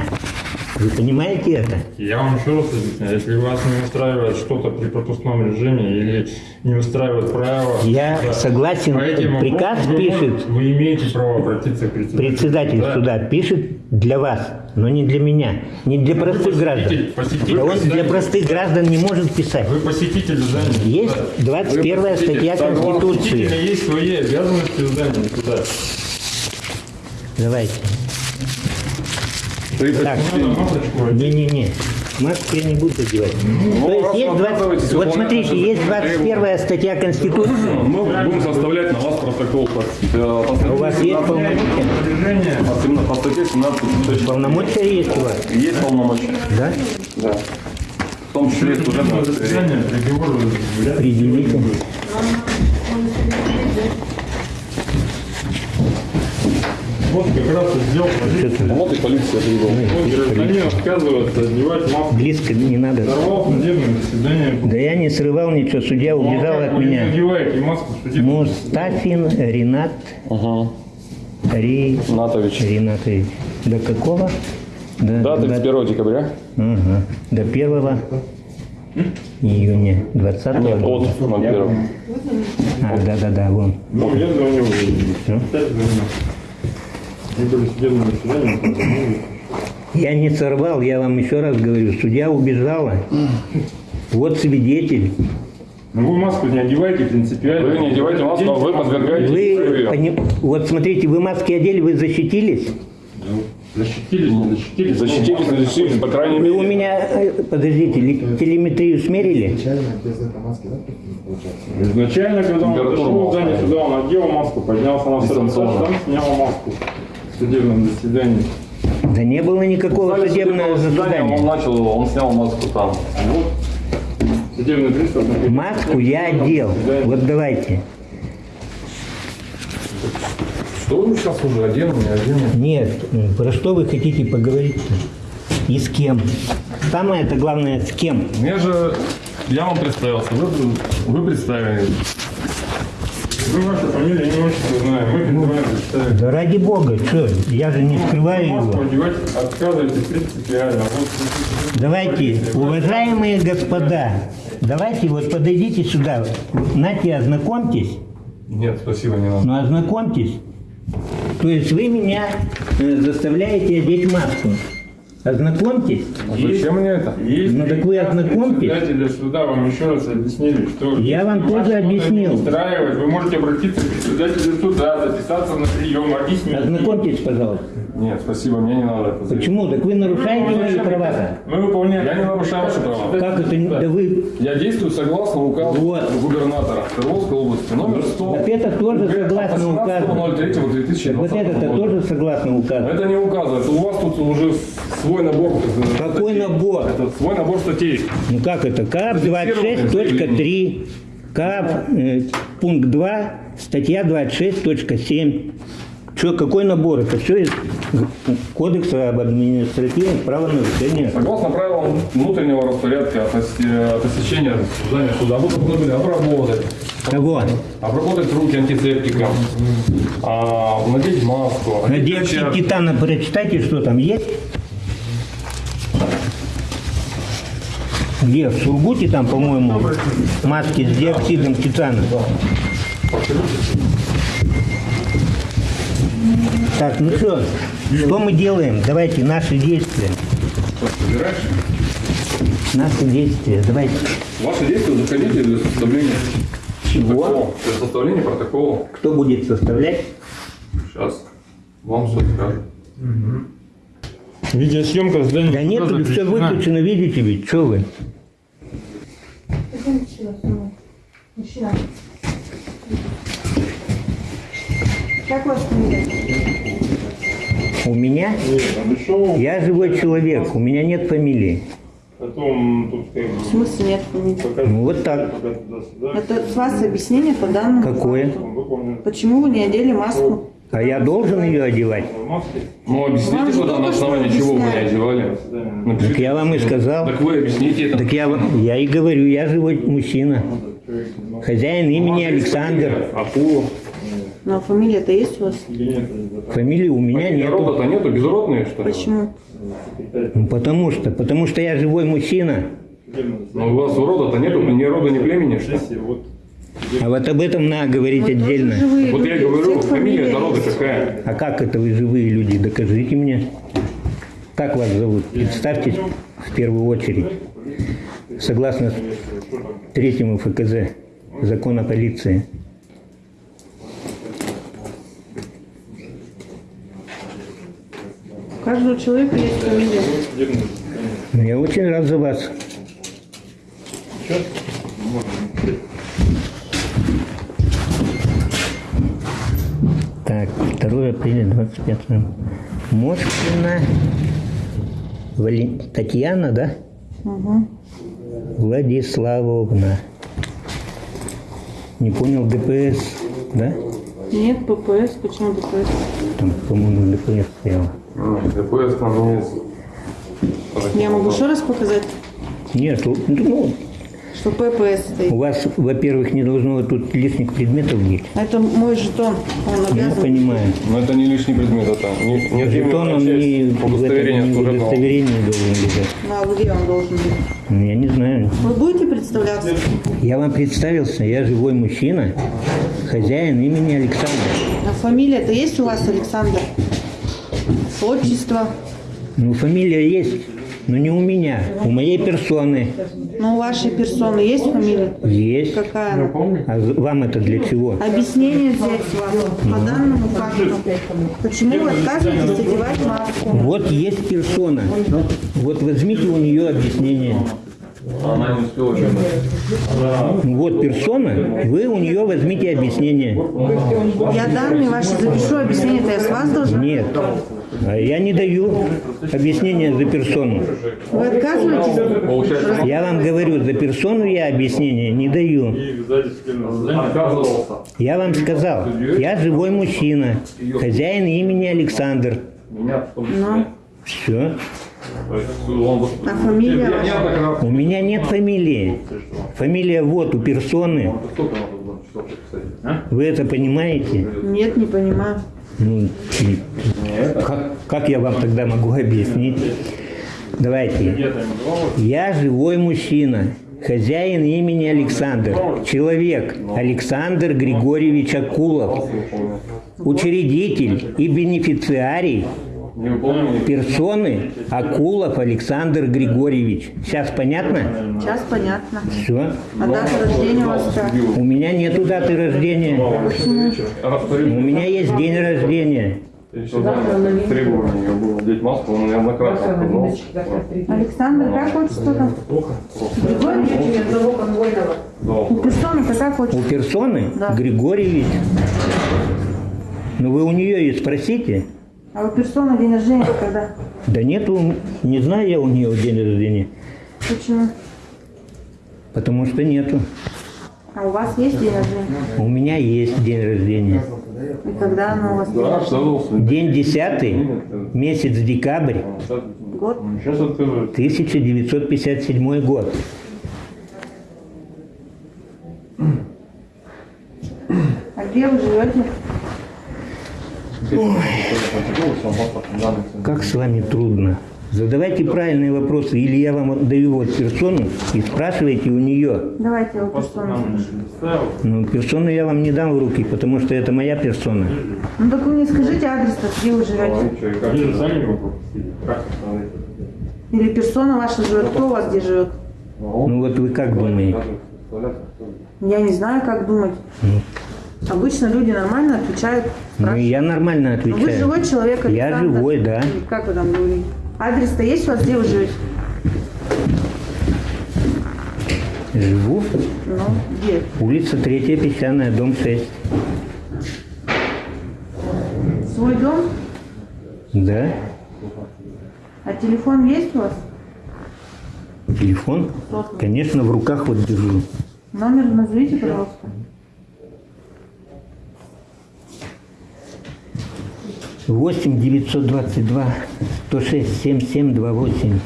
Вы понимаете это? Я вам еще раз объясняю, если вас не устраивает что-то при пропускном режиме или не устраивает право... Я да, согласен, по этим приказ вопросам вы пишет. Вы имеете право обратиться к председателю. Председатель Да. суда пишет для вас, но не для меня, не для простых граждан. посетитель, посетитель, Да он для посетитель. простых граждан не может писать. Вы посетитель здания. Есть суда. 21 Вы посетитель. статья Конституции. есть свои обязанности в здании суда. Давайте. Так. Не-не-не. Маску я не буду одевать. То есть есть вы 20... отказываетесь Вот смотрите, есть 21 статья Конституции. Мы будем составлять на вас протокол по, э, по статье У вас есть 17, полномочия? По статье 17 точно. Полномочия есть у вас, Есть полномочия. да? Да. В том числе удостоверения. Заседание, приговор. Определите. Вот как раз и сделал. Вот и полиция привел. Вот гражданин отказывается одевать маску. Близко не надо. Сорвал судебное заседание. Да я не срывал ничего, судья Ну, а убежал от вы не меня. надеваете маску Мустафин Ренат Ага. Ри... Натович. Ринатович. До какого? До, Да, до- 31 декабря. Ага. До 1 июня 20 Нет, года. от 01. А, да-да-да, вон. Ну, я звоню. Всё. Опять звоню. Мы были судебное заседание, позвонили. Я не сорвал, я вам еще раз говорю, судья убежала. Вот свидетель. Ну, вы маску не одевайте принципиально. Вы не одевайте маску, а вы подвергаете Вы, ее. пони- вот смотрите, вы маски одели, вы защитились? Защитились, не защитились. Защитились, не защитились, по крайней Вы мере. у меня, э, подождите, телеметрию смерили? Изначально без этой маски, да, получается? Изначально, когда он пришел в здание сюда, он одел маску, поднялся на второй этаж, там снял маску судебном заседании. Да не было никакого судебного судебного заседания Он начал, он снял маску там. Вот. Судебный пристав. Маску я одел. Вот давайте. Что вы сейчас уже одену, не одену? Нет, про что вы хотите поговорить? И с кем? Самое это главное, с кем? Я же, я вам представился, вы, вы представили. Мы вашу фамилию не очень знаем. Мы призываем представить. Да ради бога, что, я же не скрываю его. одевать отказываетесь принципиально. Вот, Давайте, уважаемые господа, давайте вот подойдите сюда, Нате, ознакомьтесь, Нет, спасибо, не надо. ну ознакомьтесь. То есть вы меня э, заставляете одеть маску. Ознакомьтесь. А зачем мне это? Есть Ну, так вы ознакомьтесь. Председателя суда вам еще раз объяснили, что Я вам тоже объяснил. не устраивает, вы можете обратиться к председателю суда, записаться на прием, объяснить. Ознакомьтесь, пожалуйста. Нет, спасибо, мне не надо это. Почему? Так вы нарушаете мои права. Мы выполняем. Я не нарушаю ваши права. Как это? Да вы... Я действую согласно указу Вот. губернатора Свердловской области номер 100. Так это тоже согласно указу. 18.03.2020 Так вот это тоже согласно указу. Это не указывает. У вас тут уже свой набор. Какой статей. набор? Это свой набор статей. Ну как это? КАП 26.3, КАП э, пункт 2, статья 26.7. Что, какой набор? Это все из Кодекса об административных правонарушениях. Согласно правилам внутреннего распорядка от, ос- от посещения здания суда, вы должны были обработать, Кого? обработать руки антисептиком, а, надеть маску, На одеть диоксид перчатки. титана прочитайте, что там есть. Где? В Сургуте там, по-моему, маски с диоксидом титана. Так, ну что, что мы делаем? Давайте наши действия. Наши действия. Давайте. Ваши действия заходите для составления Чего? протокола. Для составления протокола. Кто будет составлять? Сейчас вам все скажут. Видеосъемка здания. Да нет, тут все выключено, видите ведь, что вы? Мужчина. Как вас фамилия? У меня? Пришел. Я живой человек, у меня нет фамилии. Потом тут как бы В смысле нет фамилии? пока- Ну, вот так. пока. Это с вас объяснение по данному Какое? факту. Почему вы не одели маску? А я должен ее одевать? Ну, Вам объясните же тогда, на основании чего вы не одевали. Так Напишите. я вам и сказал. Так вы объясните это. Так я, вам- я и говорю, я живой мужчина. Хозяин имени Александр. Акулу. Но фамилия-то есть у вас? Фамилии у меня нету. рода-то нету, безродные, что ли? Почему? Ну, потому что, потому что я живой мужчина. Ну, у вас рода-то нету, ни рода, ни племени, что вот А вот об этом надо говорить тоже отдельно. Вот я люди, говорю, фамилия фамилия рода есть. какая? А как это вы живые люди? Докажите мне. Как вас зовут? Представьтесь в первую очередь. Согласно третьему ФКЗ, закон о полиции. У каждого человека есть фамилия. Ну, Я очень рад за вас. Так, 2 апреля 25 Мошкина Вали- Татьяна, да? Угу. Владиславовна. Не понял, ДПС, да? Нет, ППС. Почему ППС? Там, по-моему, ДПС стояло. Ну, там есть. Я могу еще раз показать, Нет, тут, ну, что ППС стоит. у вас, во-первых, не должно тут лишних предметов быть. Это мой жетон. Он Я обязан. понимаю. Но это не лишний предмет, это не, не Жетон он не, в этом удостоверение не удостоверении должен лежать. Ну, а где он должен быть? Ну, Я не знаю. Вы будете представляться? Я вам представился, я живой мужчина, хозяин имени Александр. А фамилия-то есть у вас, Александр? Отчество? Ну, фамилия есть, но не у меня, у моей персоны Ну, у вашей персоны есть фамилия? есть. Какая она? А вам это для чего? Объяснение взять с вас по данному факту. Почему вы отказываетесь одевать маску? Вот есть персона. Вот возьмите у нее объяснение. Она не успела. Ну, Вот персона, вы у нее возьмите объяснение. Я данные ваши запишу, объяснение-то я с вас должна? Нет, я не даю объяснения за персону. Вы отказываетесь? Я вам говорю, за персону я объяснения не даю. Я вам сказал, я живой мужчина, хозяин имени Александр. Том Ну. Все. А фамилия. У меня нет фамилии. Фамилия вот у персоны. Вы это понимаете? Нет, не понимаю. Ну, как, как я вам тогда могу объяснить? Давайте. Я живой мужчина, хозяин имени Александр, человек Александр Григорьевич Акулов, учредитель и бенефициарий. Персоны Акулов Александр Григорьевич. Сейчас понятно? Сейчас понятно. Все. А дата рождения у вас как? У меня нету даты рождения. У меня есть день рождения. Требование было маску, он неоднократно отказался. Александр, как отчество там? Григорьевич? У персоны-то как У отчество? персоны Да. Григорьевич. Ну вы у нее и спросите. А у персоны день рождения когда? Да нету, не знаю я у нее день рождения. Почему? Потому что нету. А у вас есть день рождения? У меня есть день рождения. И когда оно у вас? Да, отказывался. День 10, месяц декабрь, Год? Сейчас отказывается. 1957 год. А где вы живете? Как с вами трудно. Задавайте правильные вопросы, или я вам даю вот персону и спрашивайте у нее. Давайте у персоны. Ну, персону я вам не дам в руки, потому что это моя персона. Ну так вы мне скажите адрес-то, где вы живете? Или персона ваша живет, кто у вас где живет? Ну вот вы как думаете? Я не знаю, как думать. Обычно люди нормально отвечают. Ну я нормально Ну, Вы отвечаю. живой человек, Я Александр. живой, да. Как вы там говорите? Адрес-то есть у вас, где вы живете? Живу. Ну, где? Улица Третья Песчаная, дом 6. Свой дом? Да. А телефон есть у вас? Телефон? Конечно, в руках вот держу. Номер назовите, пожалуйста. Восемь девятьсот двадцать два сто шесть семь семь два восемь.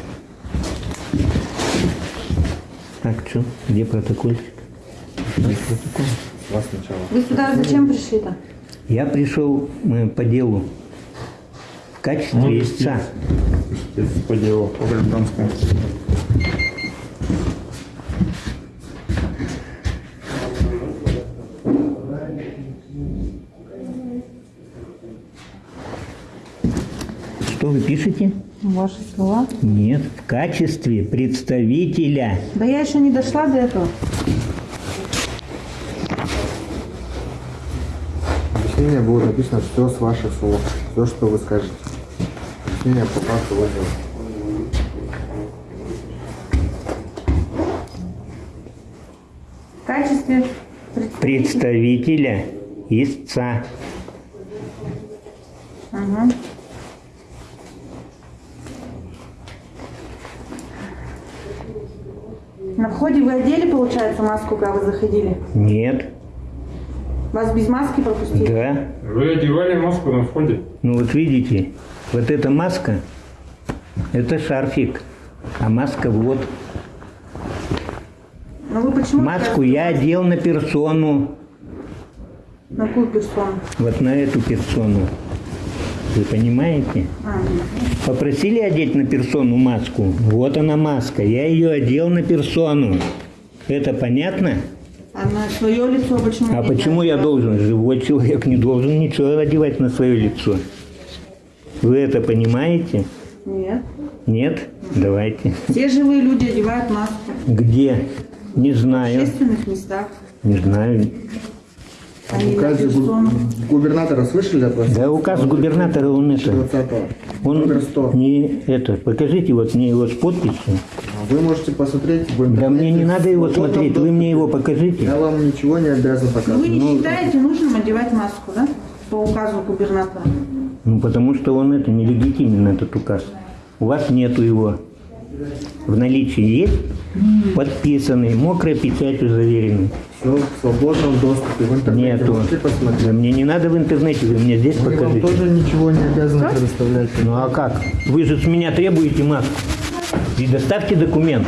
Так, что? Где протокольчик? Вас сначала. Вы сюда зачем пришли-то? Я пришел э, по делу в качестве истца. Если по делу по гражданскому. Вы пишете? Ваши слова. Нет, в качестве представителя. Да я еще не дошла до этого. Объяснение будет написано все с ваших слов. Все, что вы скажете. Объяснение по факту вызова. В качестве Представителя истца. Ага. Входе вы одели, получается, маску, когда вы заходили? Нет. Вас без маски пропустили? Да. Вы одевали маску на входе? Ну вот видите, вот эта маска, это шарфик, а маска вот. Но вы почему? Маску я одел на персону, На какую персону? вот на эту персону. Вы понимаете? А, Попросили одеть на персону маску. Вот она маска. Я ее одел на персону. Это понятно? а на свое лицо почему? А почему я должен? Живой человек не должен ничего одевать на свое лицо. Вы это понимаете? Нет. Нет? Давайте. Все живые люди одевают маску. Где? Не В знаю. общественных местах. Не знаю. А Указе персону. губернатора слышали от вас? Да указ губернатора он это. 20-го. Он Номер 100. не это. Покажите вот мне его с подписью. Вы можете посмотреть в интернете. Да мне не надо его смотреть. Вы мне его доступе. покажите. Я вам ничего не обязан Вы показывать. не считаете нужным одевать маску, да? По указу губернатора. Ну потому что он это нелегитимен этот указ. У вас нету его. В наличии есть подписанный, мокрой печатью заверенный. Все в свободном доступе. В интернете Нету. можете посмотреть. Да мне не надо в интернете, вы мне здесь Мы вам покажите. тоже ничего не обязаны предоставлять. Ну а как? Вы же с меня требуете маску. И доставьте документ.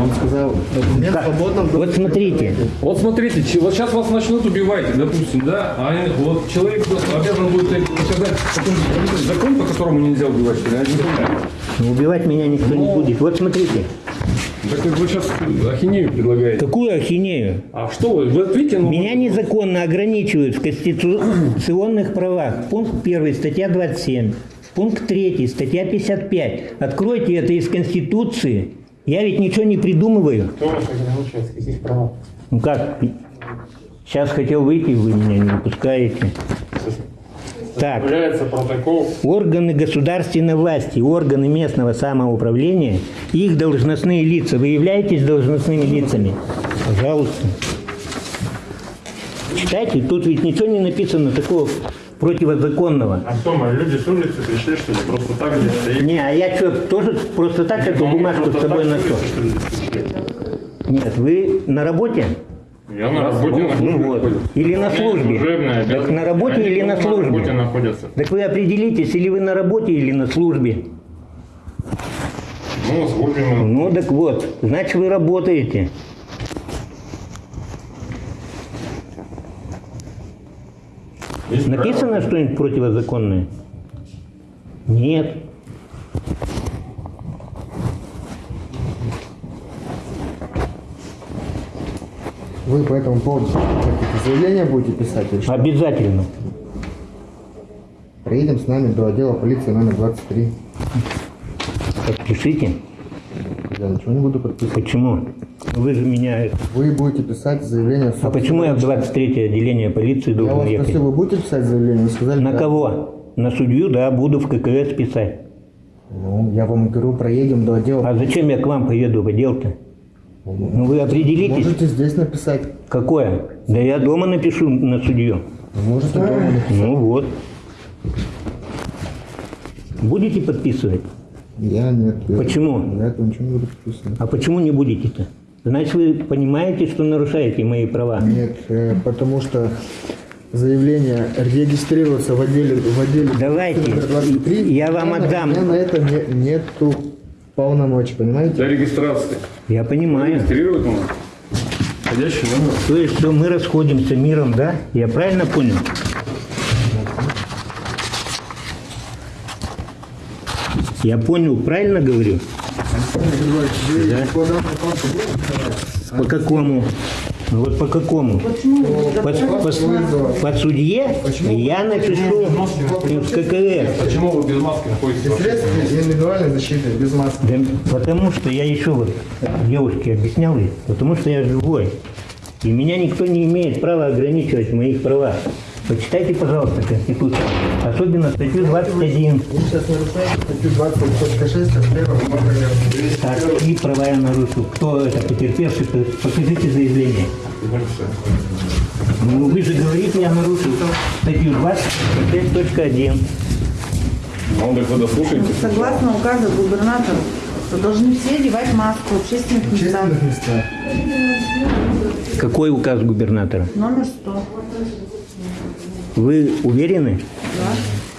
Он сказал, документ Как? в свободном доступе. Вот смотрите. Вот смотрите, вот сейчас вас начнут убивать, допустим, да, а вот человек обязан будет сказать какой-нибудь закон, по которому нельзя убивать, что ли, я не понимаю. Ну, убивать меня никто не Ну. будет. Вот смотрите. Так как вы сейчас ахинею предлагаете. Какую ахинею? А что вы, вы ответите, ну, Меня незаконно ограничивают в конституционных правах. Пункт 1, статья 27. Пункт 3, статья 55. Откройте это из Конституции. Я ведь ничего не придумываю. Кто вас ограничивает? С каких прав? Ну как? Сейчас хотел выйти, вы меня не выпускаете. Так. Протокол. Органы государственной власти, органы местного самоуправления, их должностные лица. Вы являетесь должностными лицами? Пожалуйста. Читайте, тут ведь ничего не написано такого противозаконного. А что, мы люди с улицы пришли, что ли? Просто так здесь стоим? Не, а я что, тоже просто так эту бумажку с собой ношу? Нет, вы на работе? Я на работе Ну, ну вот. Или на службе? Так на работе Они или на тоже На работе службе? находятся. Так вы определитесь, или вы на работе, или на службе. Ну, служим мы. Ну так вот, значит вы работаете. Есть Написано что-нибудь противозаконное? Нет. Вы по этому поводу какие-то заявления будете писать или что? Обязательно. Приедем с нами до отдела полиции номер 23. Подпишите. Я ничего не буду подписывать. Почему? Вы же меня... Вы будете писать заявление. А почему я в 23 отделение полиции Я должен вас ехать? спросил, вы будете писать заявление? Вы сказали, На да. кого? На судью, да, буду в ККС писать. Ну, я вам говорю, проедем до отдела. А зачем я к вам поеду в отдел-то? Ну вы определитесь, Можете здесь написать. какое? Да я дома напишу на судью. Можете дома написать. Ну вот. Будете подписывать? Я нет. Почему? Я этого ничего не буду подписывать. А почему не будете-то? Значит, вы понимаете, что нарушаете мои права. Нет, э, потому что заявление регистрируется в отделе в отделе Давайте, номер 23. я вам отдам. У меня на это не- нету полномочий, понимаете? Для регистрации. Я понимаю. Регистрирует он. Входящий номер. То есть, что мы расходимся миром, да? Я правильно понял? Я понял, правильно говорю? Да. По какому? Ну Вот по какому? Почему По, по- достаточно- по судье я напишу в ККС. Почему вы без маски находитесь? в без общественном средств индивидуальной защиты, без маски. Да потому что я еще вот девушке объяснял, потому что я живой. И меня никто не имеет права ограничивать в моих правах. Почитайте, пожалуйста, Конституцию. Особенно статью 21. Вы сейчас нарушаете статью 20.6 от первого номера. Так, какие права я нарушил? Кто это потерпевший? Покажите заявление. Ну, вы же говорите, я нарушил статью 26.1. Ну, так вы дослушаете. Согласно указу губернатора, что должны все одевать маску в общественных местах. Какой указ губернатора? Номер 100. Вы уверены?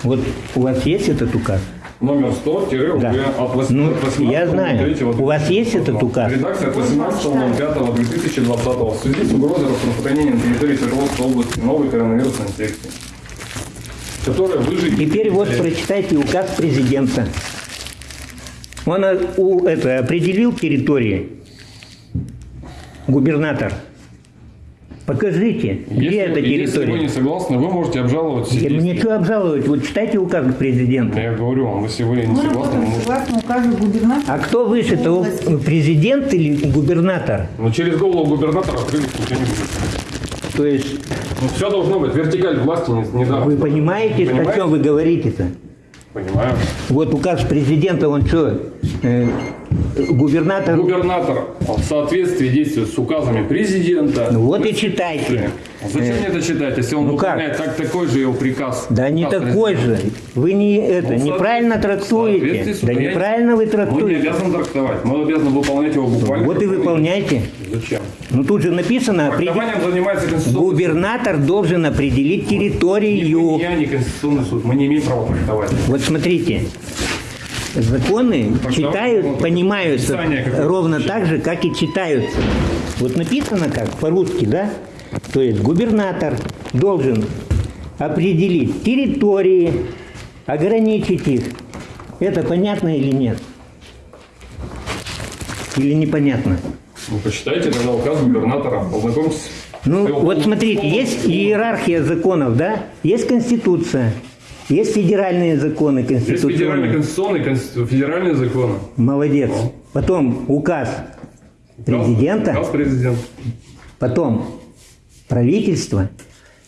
Вот у вас есть этот указ? Номер 100 тире Да. от 18 Ну, я знаю. У вас есть этот указ? Редакция от 18.05.2020 в связи с угрозой распространения на территории Свердловской области новой коронавирусной инфекции, которая выживет... Теперь вот прочитайте указ президента. Он э, у, это, определил территории. Губернатор. Покажите, где Если, эта если вы территория. не согласны, вы можете обжаловать все Я- Мне что обжаловать? Вот читайте указ президента. Я говорю вам, если вы не Мы согласны, вы можете... согласно указу губернатора. А кто выше, то президент или губернатор? Но через голову губернатора открыть ничего не будет. То есть Ну, все должно быть. Вертикаль власти не, не вы понимаете, о Понимаете? чем вы говорите-то? Понимаю. Вот указ президента, он что, э, губернатор? Губернатор в соответствии действует с указами президента. Ну вот и читайте. Зачем мне это читать, если он ну как? выполняет так, такой же его приказ? Да не Указ такой президента. же. Вы не это Ну, неправильно трактуете. Да неправильно вы Мы не трактуете. обязаны трактовать, мы обязаны выполнять его буквально. Вот и как выполняйте. Зачем? Ну тут же написано, определ- занимается губернатор должен определить территорию. я, ни Конституционный суд. Мы не имеем права трактовать. Вот смотрите, законы Трактовать читают, можно. понимаются ровно вообще. так же, как и читаются. Вот написано как по-русски, да? То есть губернатор должен определить территории, ограничить их. Это понятно или нет? Или непонятно? Ну, почитайте тогда указ губернатора, познакомьтесь. Ну, вот смотрите, есть иерархия законов, да? Есть Конституция, есть федеральные законы Есть федеральный конституционные. конститу- федеральные законы. Молодец. Потом указ президента, Указ президента. потом правительство,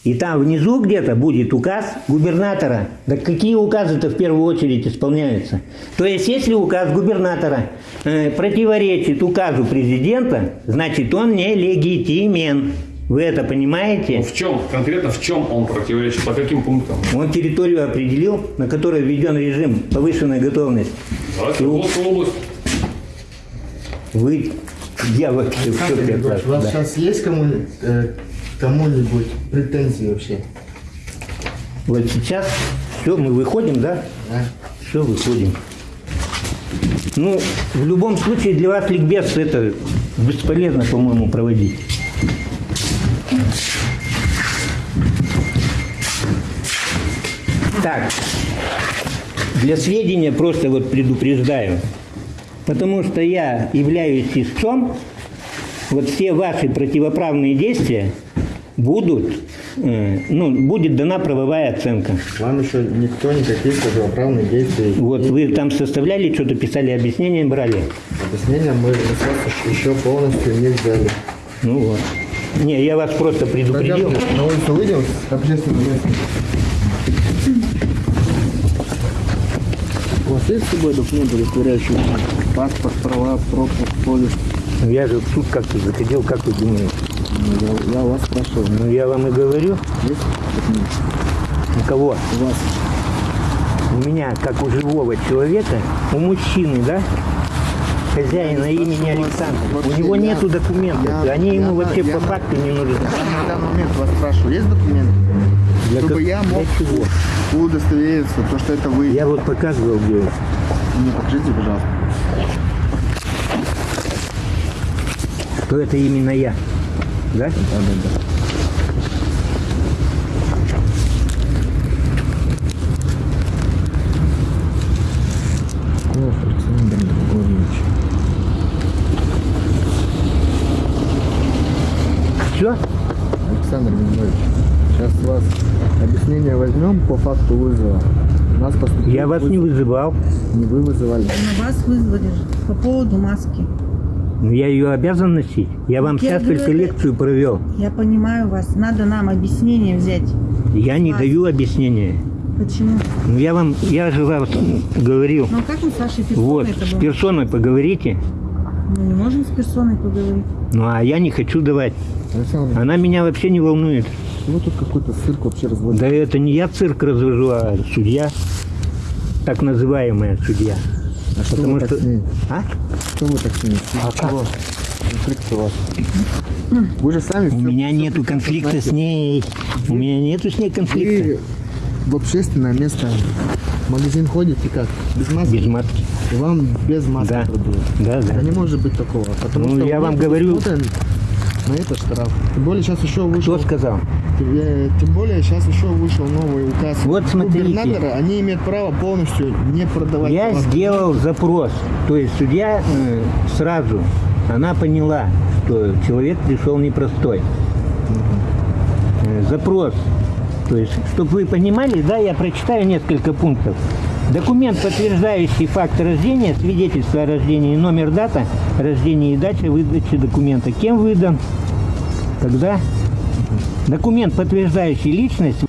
и там внизу где-то будет указ губернатора. Да какие указы-то в первую очередь исполняются? То есть, если указ губернатора э, противоречит указу президента, значит он нелегитимен. Вы это Ну, понимаете? в чем, конкретно в чем он противоречит, по каким пунктам? Он территорию определил, на которой введен режим повышенной готовности. Да, Свердловская область. Вы, я вообще в Александр шоке от Григорьевич, вас, у вас да. сейчас есть кому, э, кому-нибудь претензии вообще? Вот сейчас все, мы выходим, да? А? Все, выходим. Ну, в любом случае для вас ликбез это бесполезно, по-моему, проводить. Так, для сведения просто вот предупреждаю. Потому что я являюсь истцом, вот все ваши противоправные действия будут, э, ну, будет дана правовая оценка. Вам еще никто никаких противоправных действий. Вот вы там составляли, что-то писали, объяснения брали. Объяснения мы еще полностью не взяли. Ну вот. Не, я вас просто предупредил. Пойдемте на улицу выйдем с общественным есть с собой документы, удостоверяющие паспорт, права, пропуск, полис? Ну, Я же в суд как-то заходил, как вы думаете? Я, я вас спрашиваю. Ну я вам и говорю, Есть у кого? У вас. у меня, как у живого человека, у мужчины, да, хозяина имени Александр, у него я- нету документов, я- они я ему на- вообще я по факту не нужны. Я на данный момент вас спрашиваю, есть документы? Для Чтобы как- я мог для чего? Удостовериться, то, что это вы. Я вот показывал, где Мне покажите, пожалуйста. что это именно я. Да? Да, да, да. Все? Александр Григорьевич, сейчас у вас объяснение возьмем по факту вызова. Нас поступил Я вас не вызывал. Не вы вызывали. На вас вызвали по поводу маски. Но я ее обязан носить. Я вам Я сейчас говорю, только лекцию провел. Я понимаю вас. Надо нам объяснение взять. Я не А. даю объяснения. Почему? Ну я вам, я же вам говорил. Ну а как мы с вашей персоной Вот, с персоной поговорите. Мы не можем с персоной поговорить. Ну а я не хочу давать. Александр, Она меня вообще не волнует. Вы тут какой-то цирк вообще разводите. Да это не я цирк развожу, а судья. Так называемая судья. А что Потому вы так что- с ней? А? Что вы так с ней? А чего? Конфликт у вас. Вы же сами У всё- меня всё нету конфликта знаете. с ней. У меня нету с ней конфликта. Вы в общественное место, в магазин ходите как? Без маски? Без маски. И вам без маски Да. продают. Да, да. Да не может быть такого. Потому Ну, что я вы вам говорю- На это штраф. Тем более сейчас еще вышел. Кто сказал? Э, Тем более сейчас еще вышел новый указ Вот смотрите. губернатора. Они имеют право полностью не продавать. Я товар. сделал запрос. То есть судья э, сразу, она поняла, что человек пришел непростой. Э, Запрос. То есть, чтобы вы понимали, да, я прочитаю несколько пунктов. Документ, подтверждающий факт рождения, свидетельство о рождении, номер, дата рождения и дата выдачи документа. Кем выдан? Когда? Документ, подтверждающий личность,